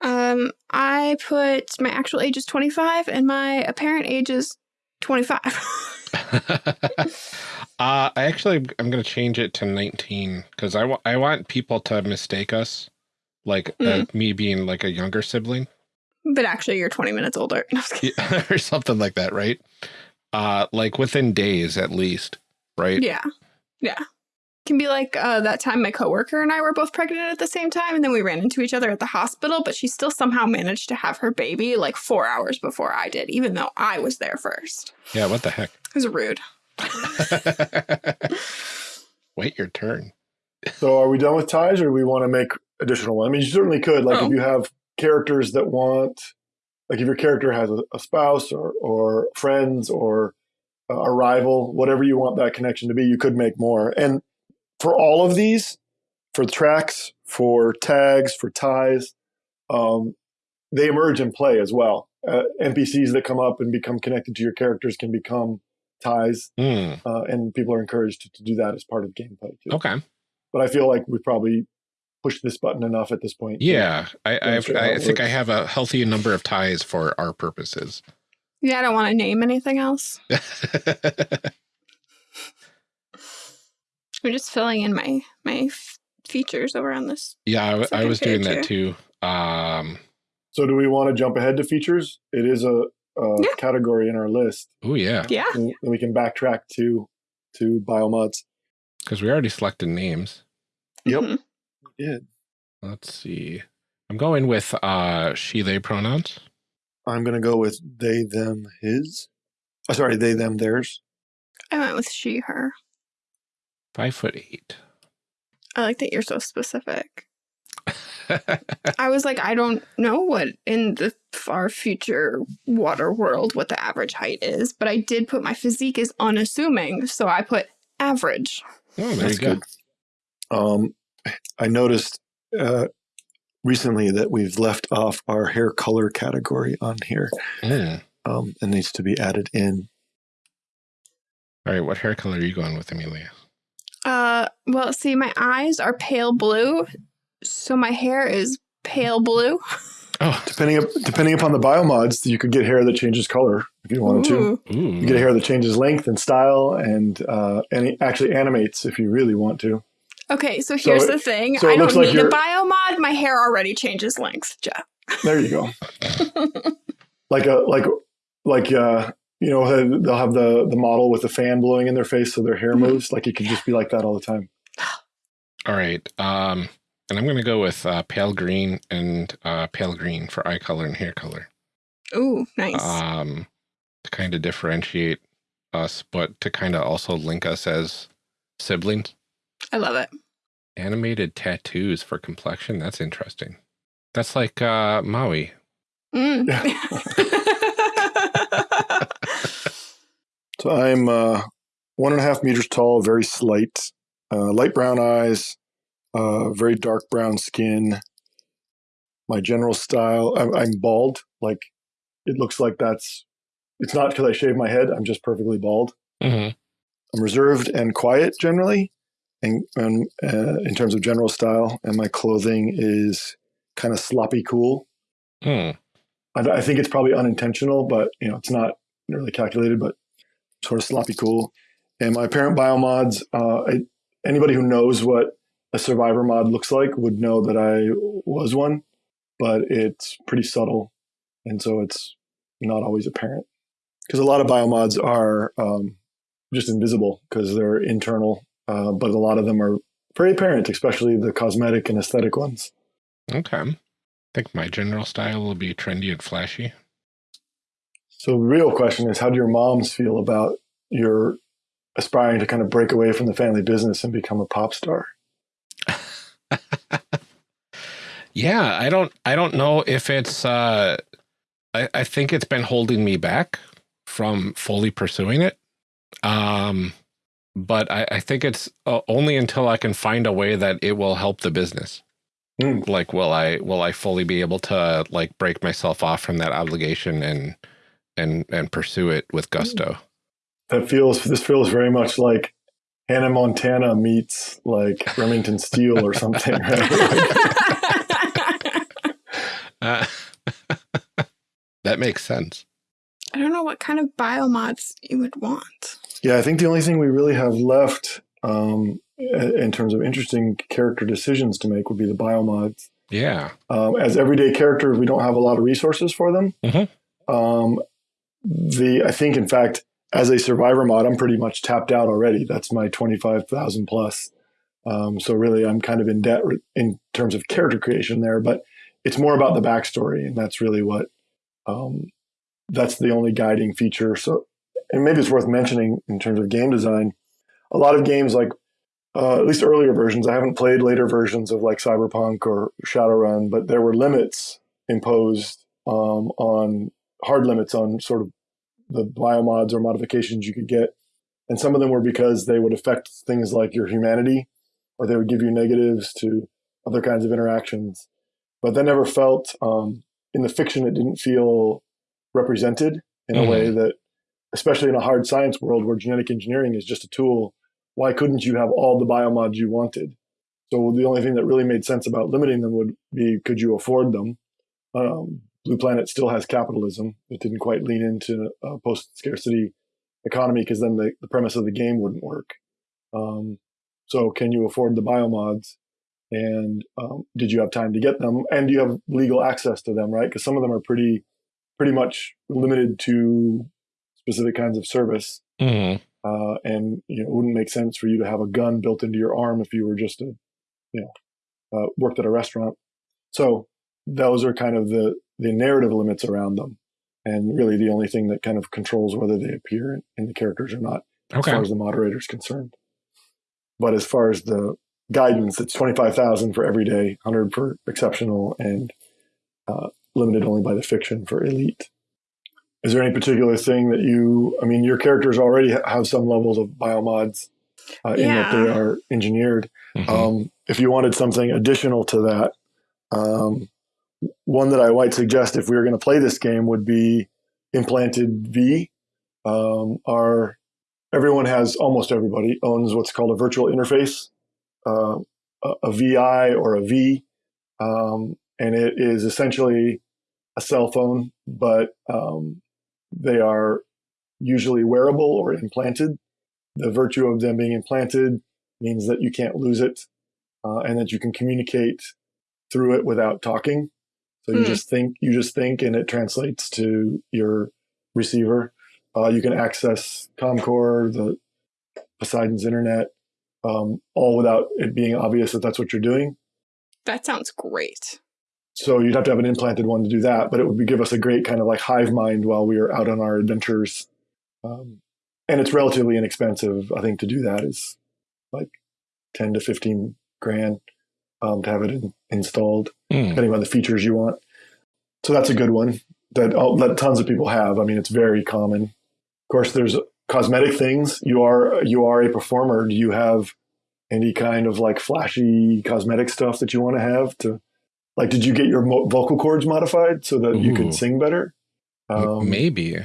Um, I put my actual age is 25 and my apparent age is 25. Uh, I actually I'm gonna change it to 19 because I I want people to mistake us like uh, me being like a younger sibling but actually, you're 20 minutes older. [laughs] No, I was kidding. Yeah, [laughs] or something like that, right? Uh, like within days at least, right? Yeah. Yeah. Can be like uh, that time my coworker and I were both pregnant at the same time, and then we ran into each other at the hospital, but she still somehow managed to have her baby like four hours before I did, even though I was there first. Yeah. What the heck? It was rude. [laughs] Wait your turn. So are we done with ties or do we want to make additional one? I mean, you certainly could. Like Oh. if you have characters that want, like if your character has a, a spouse or, or friends or a rival, whatever you want that connection to be, you could make more. And for all of these, for tracks, for tags, for ties, um, they emerge in play as well. Uh, NPCs that come up and become connected to your characters can become ties, Hmm. uh, and people are encouraged to, to do that as part of gameplay too Okay. but I feel like we probably pushed this button enough at this point. Yeah, I I, I think I have a healthy number of ties for our purposes. Yeah, I don't want to name anything else. [laughs] I'm just filling in my my features over on this. yeah, I, I was doing page that too. Um. So, do we want to jump ahead to features? It is a, a Yeah. category in our list, Oh yeah, Yeah. and and we can backtrack to to biomods. because we already selected names. Yep. Mhm. Yeah, Let's see. I'm going with uh she they pronouns. I'm gonna go with they, them, his. Oh, sorry, they, them, theirs. I went with she, her. Five foot eight. I like that you're so specific. I was like, I don't know what in the far future water world what the average height is, but I did put my physique is unassuming, so I put average. oh, there That's you go. good. Um, I noticed uh, recently that we've left off our hair color category on here. Mm. Um, it needs to be added in. All right, what hair color are you going with, Amelia? Uh, well, see, my eyes are pale blue, so my hair is pale blue. [laughs] Oh, Depending depending upon the biomods, you could get hair that changes color if you wanted to. Ooh. ooh. You get hair that changes length and style, and uh, and it actually animates if you really want to. Okay, so here's it- the thing. so I don't like need a you're- biomod. My hair already changes length, Jeff. There you go. [laughs] like a like like uh, you know, they'll have the the model with the fan blowing in their face so their hair Mhm. moves. Like it could just be like that all the time. All right. Um, and I'm going to go with uh, pale green and uh, pale green for eye color and hair color. Ooh, nice. Um, to kind of differentiate us, but to kind of also link us as siblings. I love it. Animated tattoos for complexion. That's interesting. That's like uh, Maui. Mm. [laughs] So I'm uh, one and a half meters tall, very slight, uh, light brown eyes, uh, very dark brown skin. My general style, I'm, I'm bald. Like it looks like that's. It's not because I shave my head. I'm just perfectly bald. Mm-hmm. I'm reserved and quiet generally, and, and uh, in terms of general style, and my clothing is kind of sloppy cool. Hmm. I, I think it's probably unintentional, but you know, it's not really calculated, but sort of sloppy cool. And my apparent biomods, uh, I, anybody who knows what a survivor mod looks like would know that I was one, but it's pretty subtle, and so it's not always apparent. Because a lot of biomods are um, just invisible because they're internal, uh, but a lot of them are very apparent, especially the cosmetic and aesthetic ones. Okay. I think my general style will be trendy and flashy. So the real question is, how do your moms feel about your aspiring to kind of break away from the family business and become a pop star? [laughs] yeah, I don't I don't know if it's uh I, I think it's been holding me back from fully pursuing it. Um but I, I think it's uh, only until I can find a way that it will help the business. Hmm. Like, will I will I fully be able to like break myself off from that obligation and and and pursue it with gusto? That feels this feels very much like Hannah Montana meets like Remington Steele or something. Right? [laughs] Uh, [laughs] that makes sense. I don't know what kind of biomods you would want. yeah, I think the only thing we really have left um, in terms of interesting character decisions to make would be the biomods. Yeah. um, as everyday characters, we don't have a lot of resources for them. Mhm. Um, the I think, in fact, as a survivor mod, I'm pretty much tapped out already. That's my twenty five thousand plus. Um, so really, I'm kind of in debt in terms of character creation there. But it's more about the backstory, and that's really what um, that's the only guiding feature. So, and maybe it's worth mentioning in terms of game design. A lot of games like uh, at least earlier versions. I haven't played later versions of like Cyberpunk or Shadowrun, but there were limits imposed um, on hard limits on sort of the biomods or modifications you could get. And some of them were because they would affect things like your humanity, or they would give you negatives to other kinds of interactions. But that never felt, um, in the fiction, it didn't feel represented in a way that, especially in a hard science world where genetic engineering is just a tool, why couldn't you have all the biomods you wanted? So the only thing that really made sense about limiting them would be could you afford them? Um, Blue Planet still has capitalism. It didn't quite lean into a post scarcity economy because then the, the premise of the game wouldn't work. Um, so can you afford the biomods? And um, did you have time to get them? And do you have legal access to them? Right? Because some of them are pretty, pretty much limited to specific kinds of service. Mhm. Uh, and you know, it wouldn't make sense for you to have a gun built into your arm if you were just a, you know, uh, worked at a restaurant. So those are kind of the the narrative limits around them, and really the only thing that kind of controls whether they appear in, in the characters or not, as far as the moderator is concerned. But as far as the guidance, it's twenty five thousand for everyday, hundred for exceptional, and uh, limited only by the fiction for elite. Is there any particular thing that you? I mean, your characters already have some levels of biomods uh, in that they are engineered. Mhm. Um, if you wanted something additional to that, um, one that I might suggest if we were going to play this game would be implanted V. Um, our everyone has almost everybody owns what's called a virtual interface, uh, a, a VI or a V, um, and it is essentially a cell phone, but um, they are usually wearable or implanted. The virtue of them being implanted means that you can't lose it uh, and that you can communicate through it without talking. So you Hmm. just think, you just think, and it translates to your receiver. Uh, you can access Comcore, the Poseidon's internet, um, all without it being obvious that that's what you're doing. That sounds great. So you'd have to have an implanted one to do that, but it would give us a great kind of like hive mind while we are out on our adventures. Um, and it's relatively inexpensive. I think to do that is like 10 to 15 grand um, to have it in, installed, Hmm. depending on the features you want. So that's a good one that, that tons of people have. I mean, it's very common. Of course, there's cosmetic things. You are you are a performer. Do you have any kind of like flashy cosmetic stuff that you want to have to like? Did you get your mo- vocal cords modified so that you could sing better? Um, Maybe.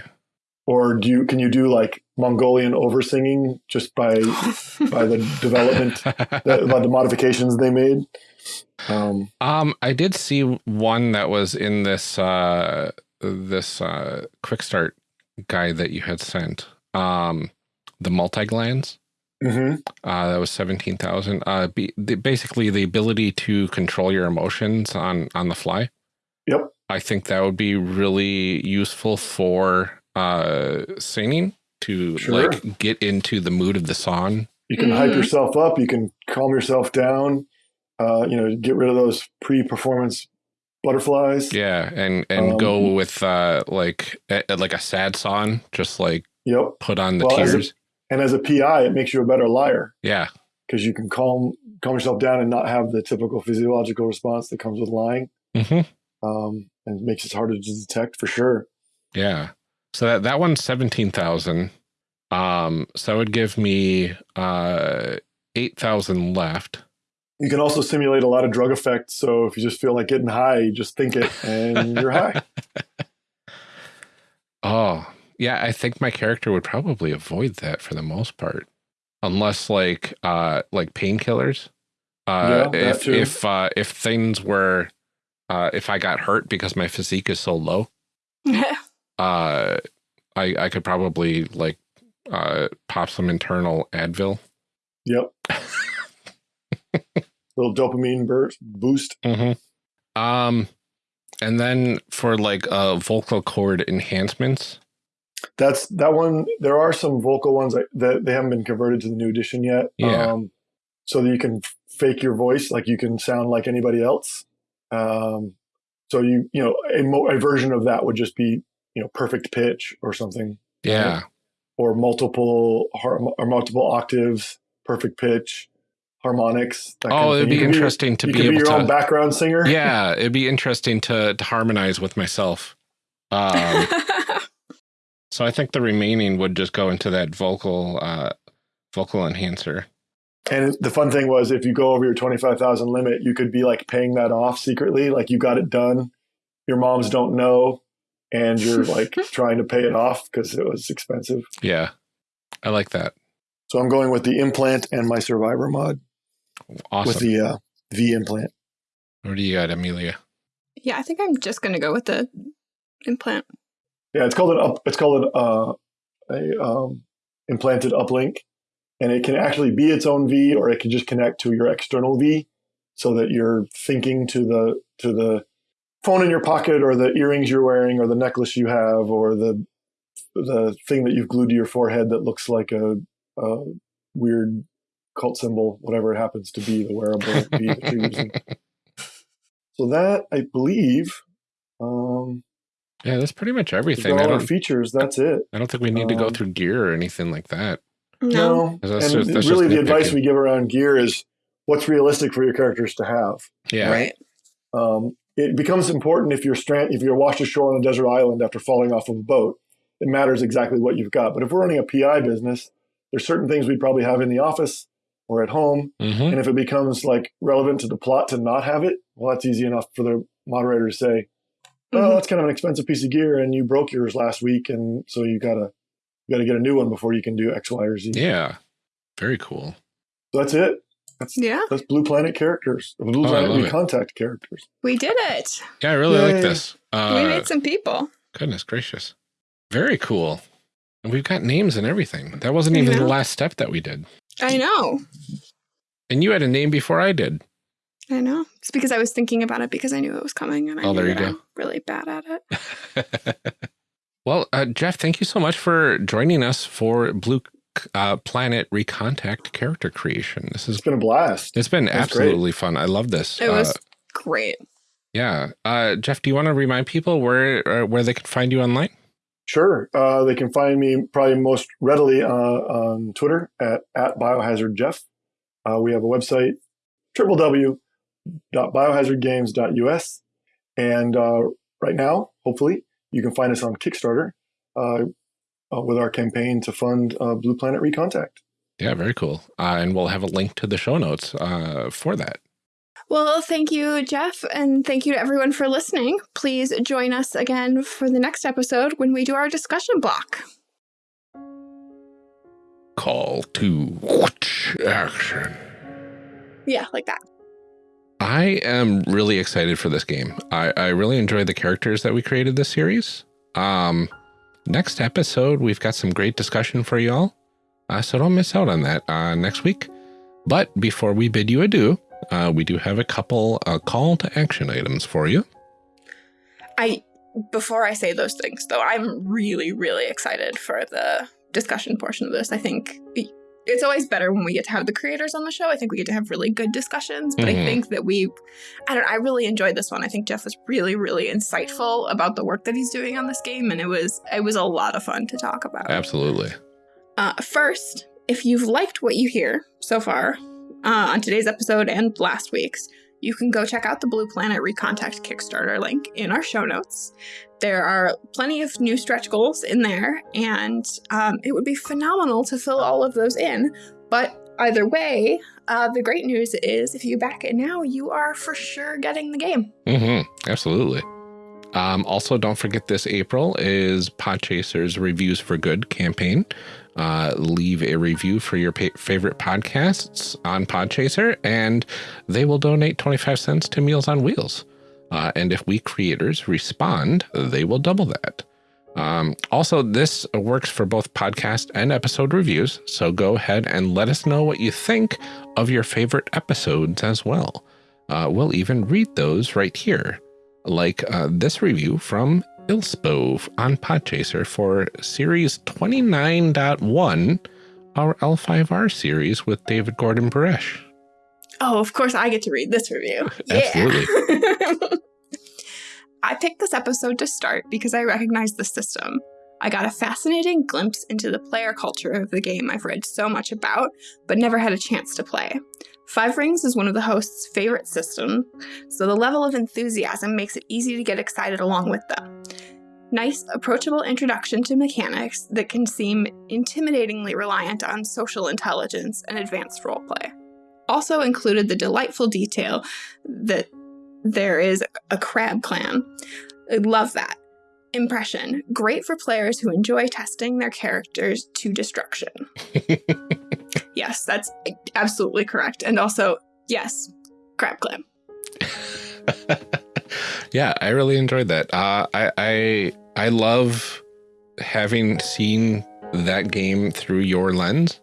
or do you can you do like Mongolian over singing just by by the [laughs] development the, by the modifications they made? Um, Um, I did see one that was in this uh this uh quick start guide that you had sent. Um, the multi glands. mhm. Uh, that was seventeen thousand. Uh, be, the, basically the ability to control your emotions on on the fly. Yep. I think that would be really useful for uh singing to Sure. like get into the mood of the song. You can hype Mhm. yourself up. You can calm yourself down. Uh, you know, get rid of those pre-performance butterflies. Yeah, and and Um, go with uh like a, like a sad song, just like Yep. put on the Well, as a- tears. And as a PI, it makes you a better liar yeah. because you can calm calm yourself down and not have the typical physiological response that comes with lying. mm-hmm. Um, and it makes it harder to detect for sure. Yeah. So that that one's seventeen thousand. Um, so that would give me uh eight thousand left. You can also simulate a lot of drug effects. So if you just feel like getting high, you just think it and you're high. [laughs] Oh, yeah. I think my character would probably avoid that for the most part, unless like uh like painkillers. Uh, Yeah, if too. if uh, if things were, uh, if I got hurt because my physique is so low, [laughs] uh, I I could probably like uh pop some internal Advil. Yep. [laughs] Little dopamine burst boost. Mm-hmm. Um, and then for like uh vocal cord enhancements. That's that one. There are some vocal ones that, they haven't been converted to the new edition yet. Yeah. Um, so that you can fake your voice, like you can sound like anybody else. Um, so you you know a, mo- a version of that would just be you know perfect pitch or something, Yeah. or multiple or multiple octaves, perfect pitch, harmonics. That kind Oh, of it'd be You could interesting to you be could be able your own background singer. [laughs] Yeah, it'd be interesting to to harmonize with myself. Um, [laughs] so I think the remaining would just go into that vocal uh vocal enhancer. And the fun thing was, if you go over your twenty five thousand limit, you could be like paying that off secretly, like you got it done. Your moms don't know, and you're [laughs] like trying to pay it off because it was expensive. Yeah. I like that. So I'm going with the implant and my survivor mod Awesome. with the uh, V implant. what do you got, Amelia? yeah, I think I'm just gonna go with the implant. Yeah, it's called an up. It's called an uh, a um, implanted uplink, and it can actually be its own V, or it can just connect to your external V, so that you're thinking to the to the phone in your pocket, or the earrings you're wearing, or the necklace you have, or the the thing that you've glued to your forehead that looks like a, a weird cult symbol, whatever it happens to be, the wearable V that you're using. So that I believe. Um, Yeah, that's pretty much everything. all our features. That's it. I don't think we need to go Um, through gear or anything like that. No. No, That's and just- that's really the advice we give around gear is what's realistic for your characters to have. Yeah. Right. Um, it becomes important if you're strand if you're washed ashore on a desert island after falling off of a boat. It matters exactly what you've got. But if we're running a PI business, there's certain things we'd probably have in the office or at home. hmm And if it becomes like relevant to the plot to not have it, well, that's easy enough for the moderator to say, "Oh, Mhm. that's kind of an expensive piece of gear, and you broke yours last week, and so you gotta you gotta get a new one before you can do X, Y, or Z." Yeah. Very cool. So that's it. That's Yeah, that's Blue Planet characters, Blue Oh, Planet love it. Recontact characters. we did it. Yeah, I really Yay. like this. we Uh, made some people. goodness gracious. Very cool. And we've got names and everything. That wasn't I even the last step that we did. I know. And you had a name before I did. I know. It's because I was thinking about it because I knew it was coming and I Oh, knew there you that go. I'm really bad at it. [laughs] Well, uh, Jeff, thank you so much for joining us for Blue uh, Planet Recontact character creation. This has It's been a blast. it's been That's absolutely fun. I love this. It was Uh, great. yeah. Uh, Jeff, do you want to remind people where uh, where they can find you online? Sure. Uh, they can find me probably most readily uh, on Twitter at, at biohazardjeff. Uh, we have a website, www.biohazardgames.us. And uh, right now, hopefully, you can find us on Kickstarter uh, uh, with our campaign to fund Blue Planet Recontact. Yeah, very cool. And we'll have a link to the show notes for that. Well, thank you, Jeff, and thank you to everyone for listening. Please join us again for the next episode when we do our discussion block. Call to action. Yeah, like that. I am really excited for this game. I, I really enjoy the characters that we created this series. Um, next episode, we've got some great discussion for y'all. Uh, so don't miss out on that uh, next week. But before we bid you adieu, uh, we do have a couple uh, call to action items for you. I before I say those things, though, I'm really, really excited for the discussion portion of this. I think it's always better when we get to have the creators on the show. I think we get to have really good discussions, but Mhm. I think that we, I don't, I really enjoyed this one. I think Jeff was really, really insightful about the work that he's doing on this game, and it was, it was a lot of fun to talk about. Absolutely. Uh, first, if you've liked what you hear so far uh, on today's episode and last week's, you can go check out the Blue Planet Recontact Kickstarter link in our show notes. There are plenty of new stretch goals in there, and um, it would be phenomenal to fill all of those in. But either way, uh, the great news is if you back it now, you are for sure getting the game. Mm-hmm. Absolutely. Um, also, don't forget this April is Podchaser's Reviews for Good campaign. Uh, leave a review for your favorite podcasts on Podchaser, and they will donate 25 cents to Meals on Wheels. Uh, and if we creators respond, they will double that. Um, also, this works for both podcast and episode reviews, so go ahead and let us know what you think of your favorite episodes as well. Uh, we'll even read those right here, like uh, this review from Ilspo on Podchaser for Series 29.1, our L5R series with David Gordon Baresh. Oh, of course, I get to read this review. [laughs] Absolutely. [laughs] I picked this episode to start because I recognize the system. I got a fascinating glimpse into the player culture of the game I've read so much about, but never had a chance to play. Five Rings is one of the host's favorite systems, so the level of enthusiasm makes it easy to get excited along with them. Nice, approachable introduction to mechanics that can seem intimidatingly reliant on social intelligence and advanced roleplay also included the delightful detail that there is a crab clan. I love that. Impression great for players who enjoy testing their characters to destruction. [laughs] yes, that's absolutely correct. And also, yes, crab clan. [laughs] yeah, I really enjoyed that. Uh, I, I I love having seen that game through your lens.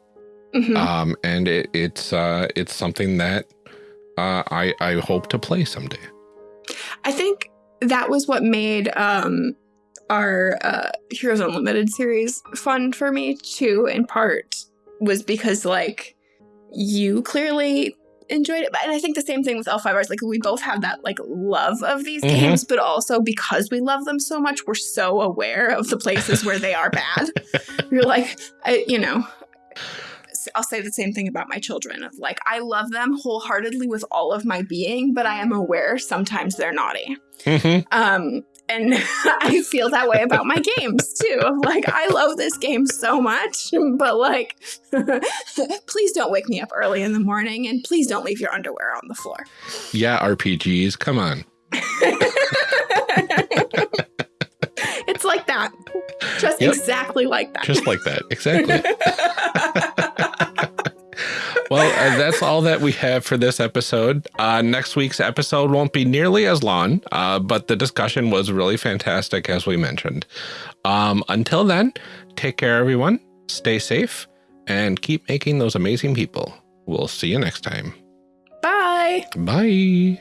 Mhm. um, and it, it's uh, it's something that uh, I I hope to play someday. I think that was what made um, our uh, Heroes Unlimited series fun for me too. In part, was because like you clearly enjoyed it, and I think the same thing with L5Rs. Like we both have that like love of these Mhm. games, but also because we love them so much, we're so aware of the places where they are bad. [laughs] You're like, I, you know. I'll say the same thing about my children of like I love them wholeheartedly with all of my being, but I am aware sometimes they're naughty. Mhm. Um, and [laughs] I feel that way about my games too. Like, I love this game so much, but like, [laughs] please don't wake me up early in the morning and please don't leave your underwear on the floor. Yeah, RPGs, come on. [laughs] it's like that. Just Yep. exactly like that. Just like that, exactly. Well, uh, that's all that we have for this episode. Uh, next week's episode won't be nearly as long, uh, but the discussion was really fantastic, as we mentioned. Um, until then, take care, everyone. Stay safe and keep making those amazing people. We'll see you next time. Bye. Bye.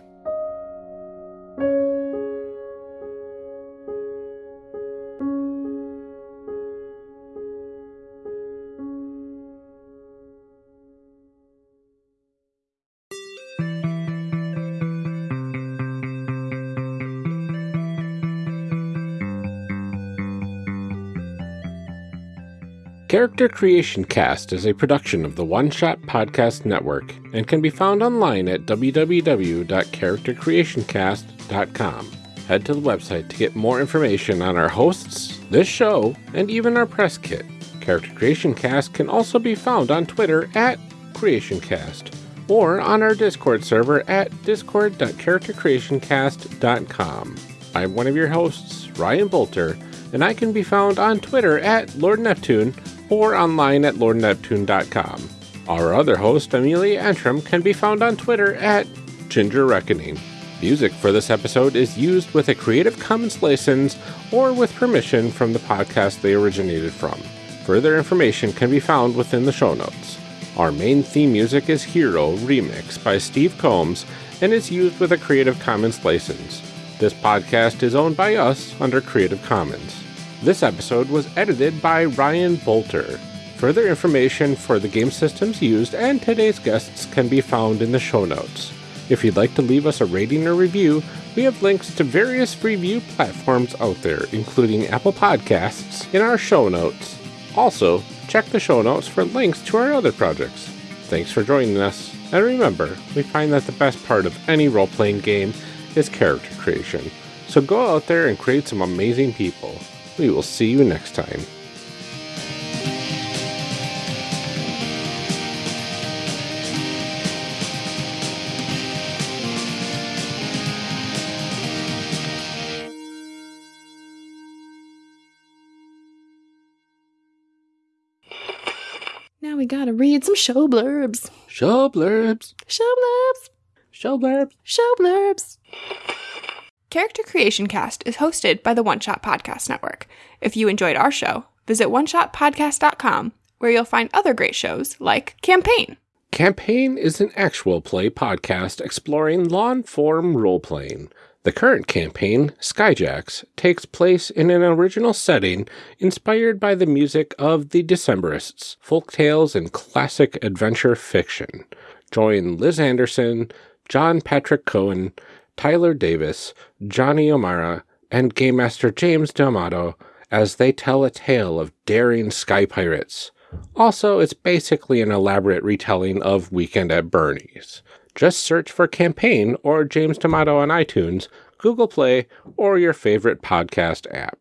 Character Creation Cast is a production of the One Shot Podcast Network and can be found online at www.charactercreationcast.com. Head to the website to get more information on our hosts, this show, and even our press kit. Character Creation Cast can also be found on Twitter at CreationCast or on our Discord server at discord.charactercreationcast.com. I'm one of your hosts, Ryan Boelter, and I can be found on Twitter at Lord Neptune or online at lordneptune.com. Our other host, Amelia Antrim, can be found on Twitter at Ginger Reckoning. Music for this episode is used with a Creative Commons license or with permission from the podcast they originated from. Further information can be found within the show notes. Our main theme music is Hero Remix by Steve Combs and is used with a Creative Commons license. This podcast is owned by us under Creative Commons. This episode was edited by Ryan Boelter. Further information for the game systems used and today's guests can be found in the show notes. If you'd like to leave us a rating or review, we have links to various review platforms out there, including Apple Podcasts, in our show notes. Also, check the show notes for links to our other projects. Thanks for joining us, and remember, we find that the best part of any role playing game is character creation. So go out there and create some amazing people. We will see you next time. Now we gotta read some show blurbs. Show blurbs. Show blurbs. Show blurbs. Show blurbs. Character Creation Cast is hosted by the One Shot Podcast Network. If you enjoyed our show, visit oneshotpodcast.com where you'll find other great shows like Campaign. Campaign is an actual play podcast exploring long form role playing. The current campaign, Skyjacks, takes place in an original setting inspired by the music of the Decemberists, folk tales, and classic adventure fiction. Join Liz Anderson, John Patrick Cohen, Tyler Davis, Johnny O'Mara, and Game Master James D'Amato as they tell a tale of daring sky pirates. Also, it's basically an elaborate retelling of Weekend at Bernie's. Just search for Campaign or James D'Amato on iTunes, Google Play, or your favorite podcast app.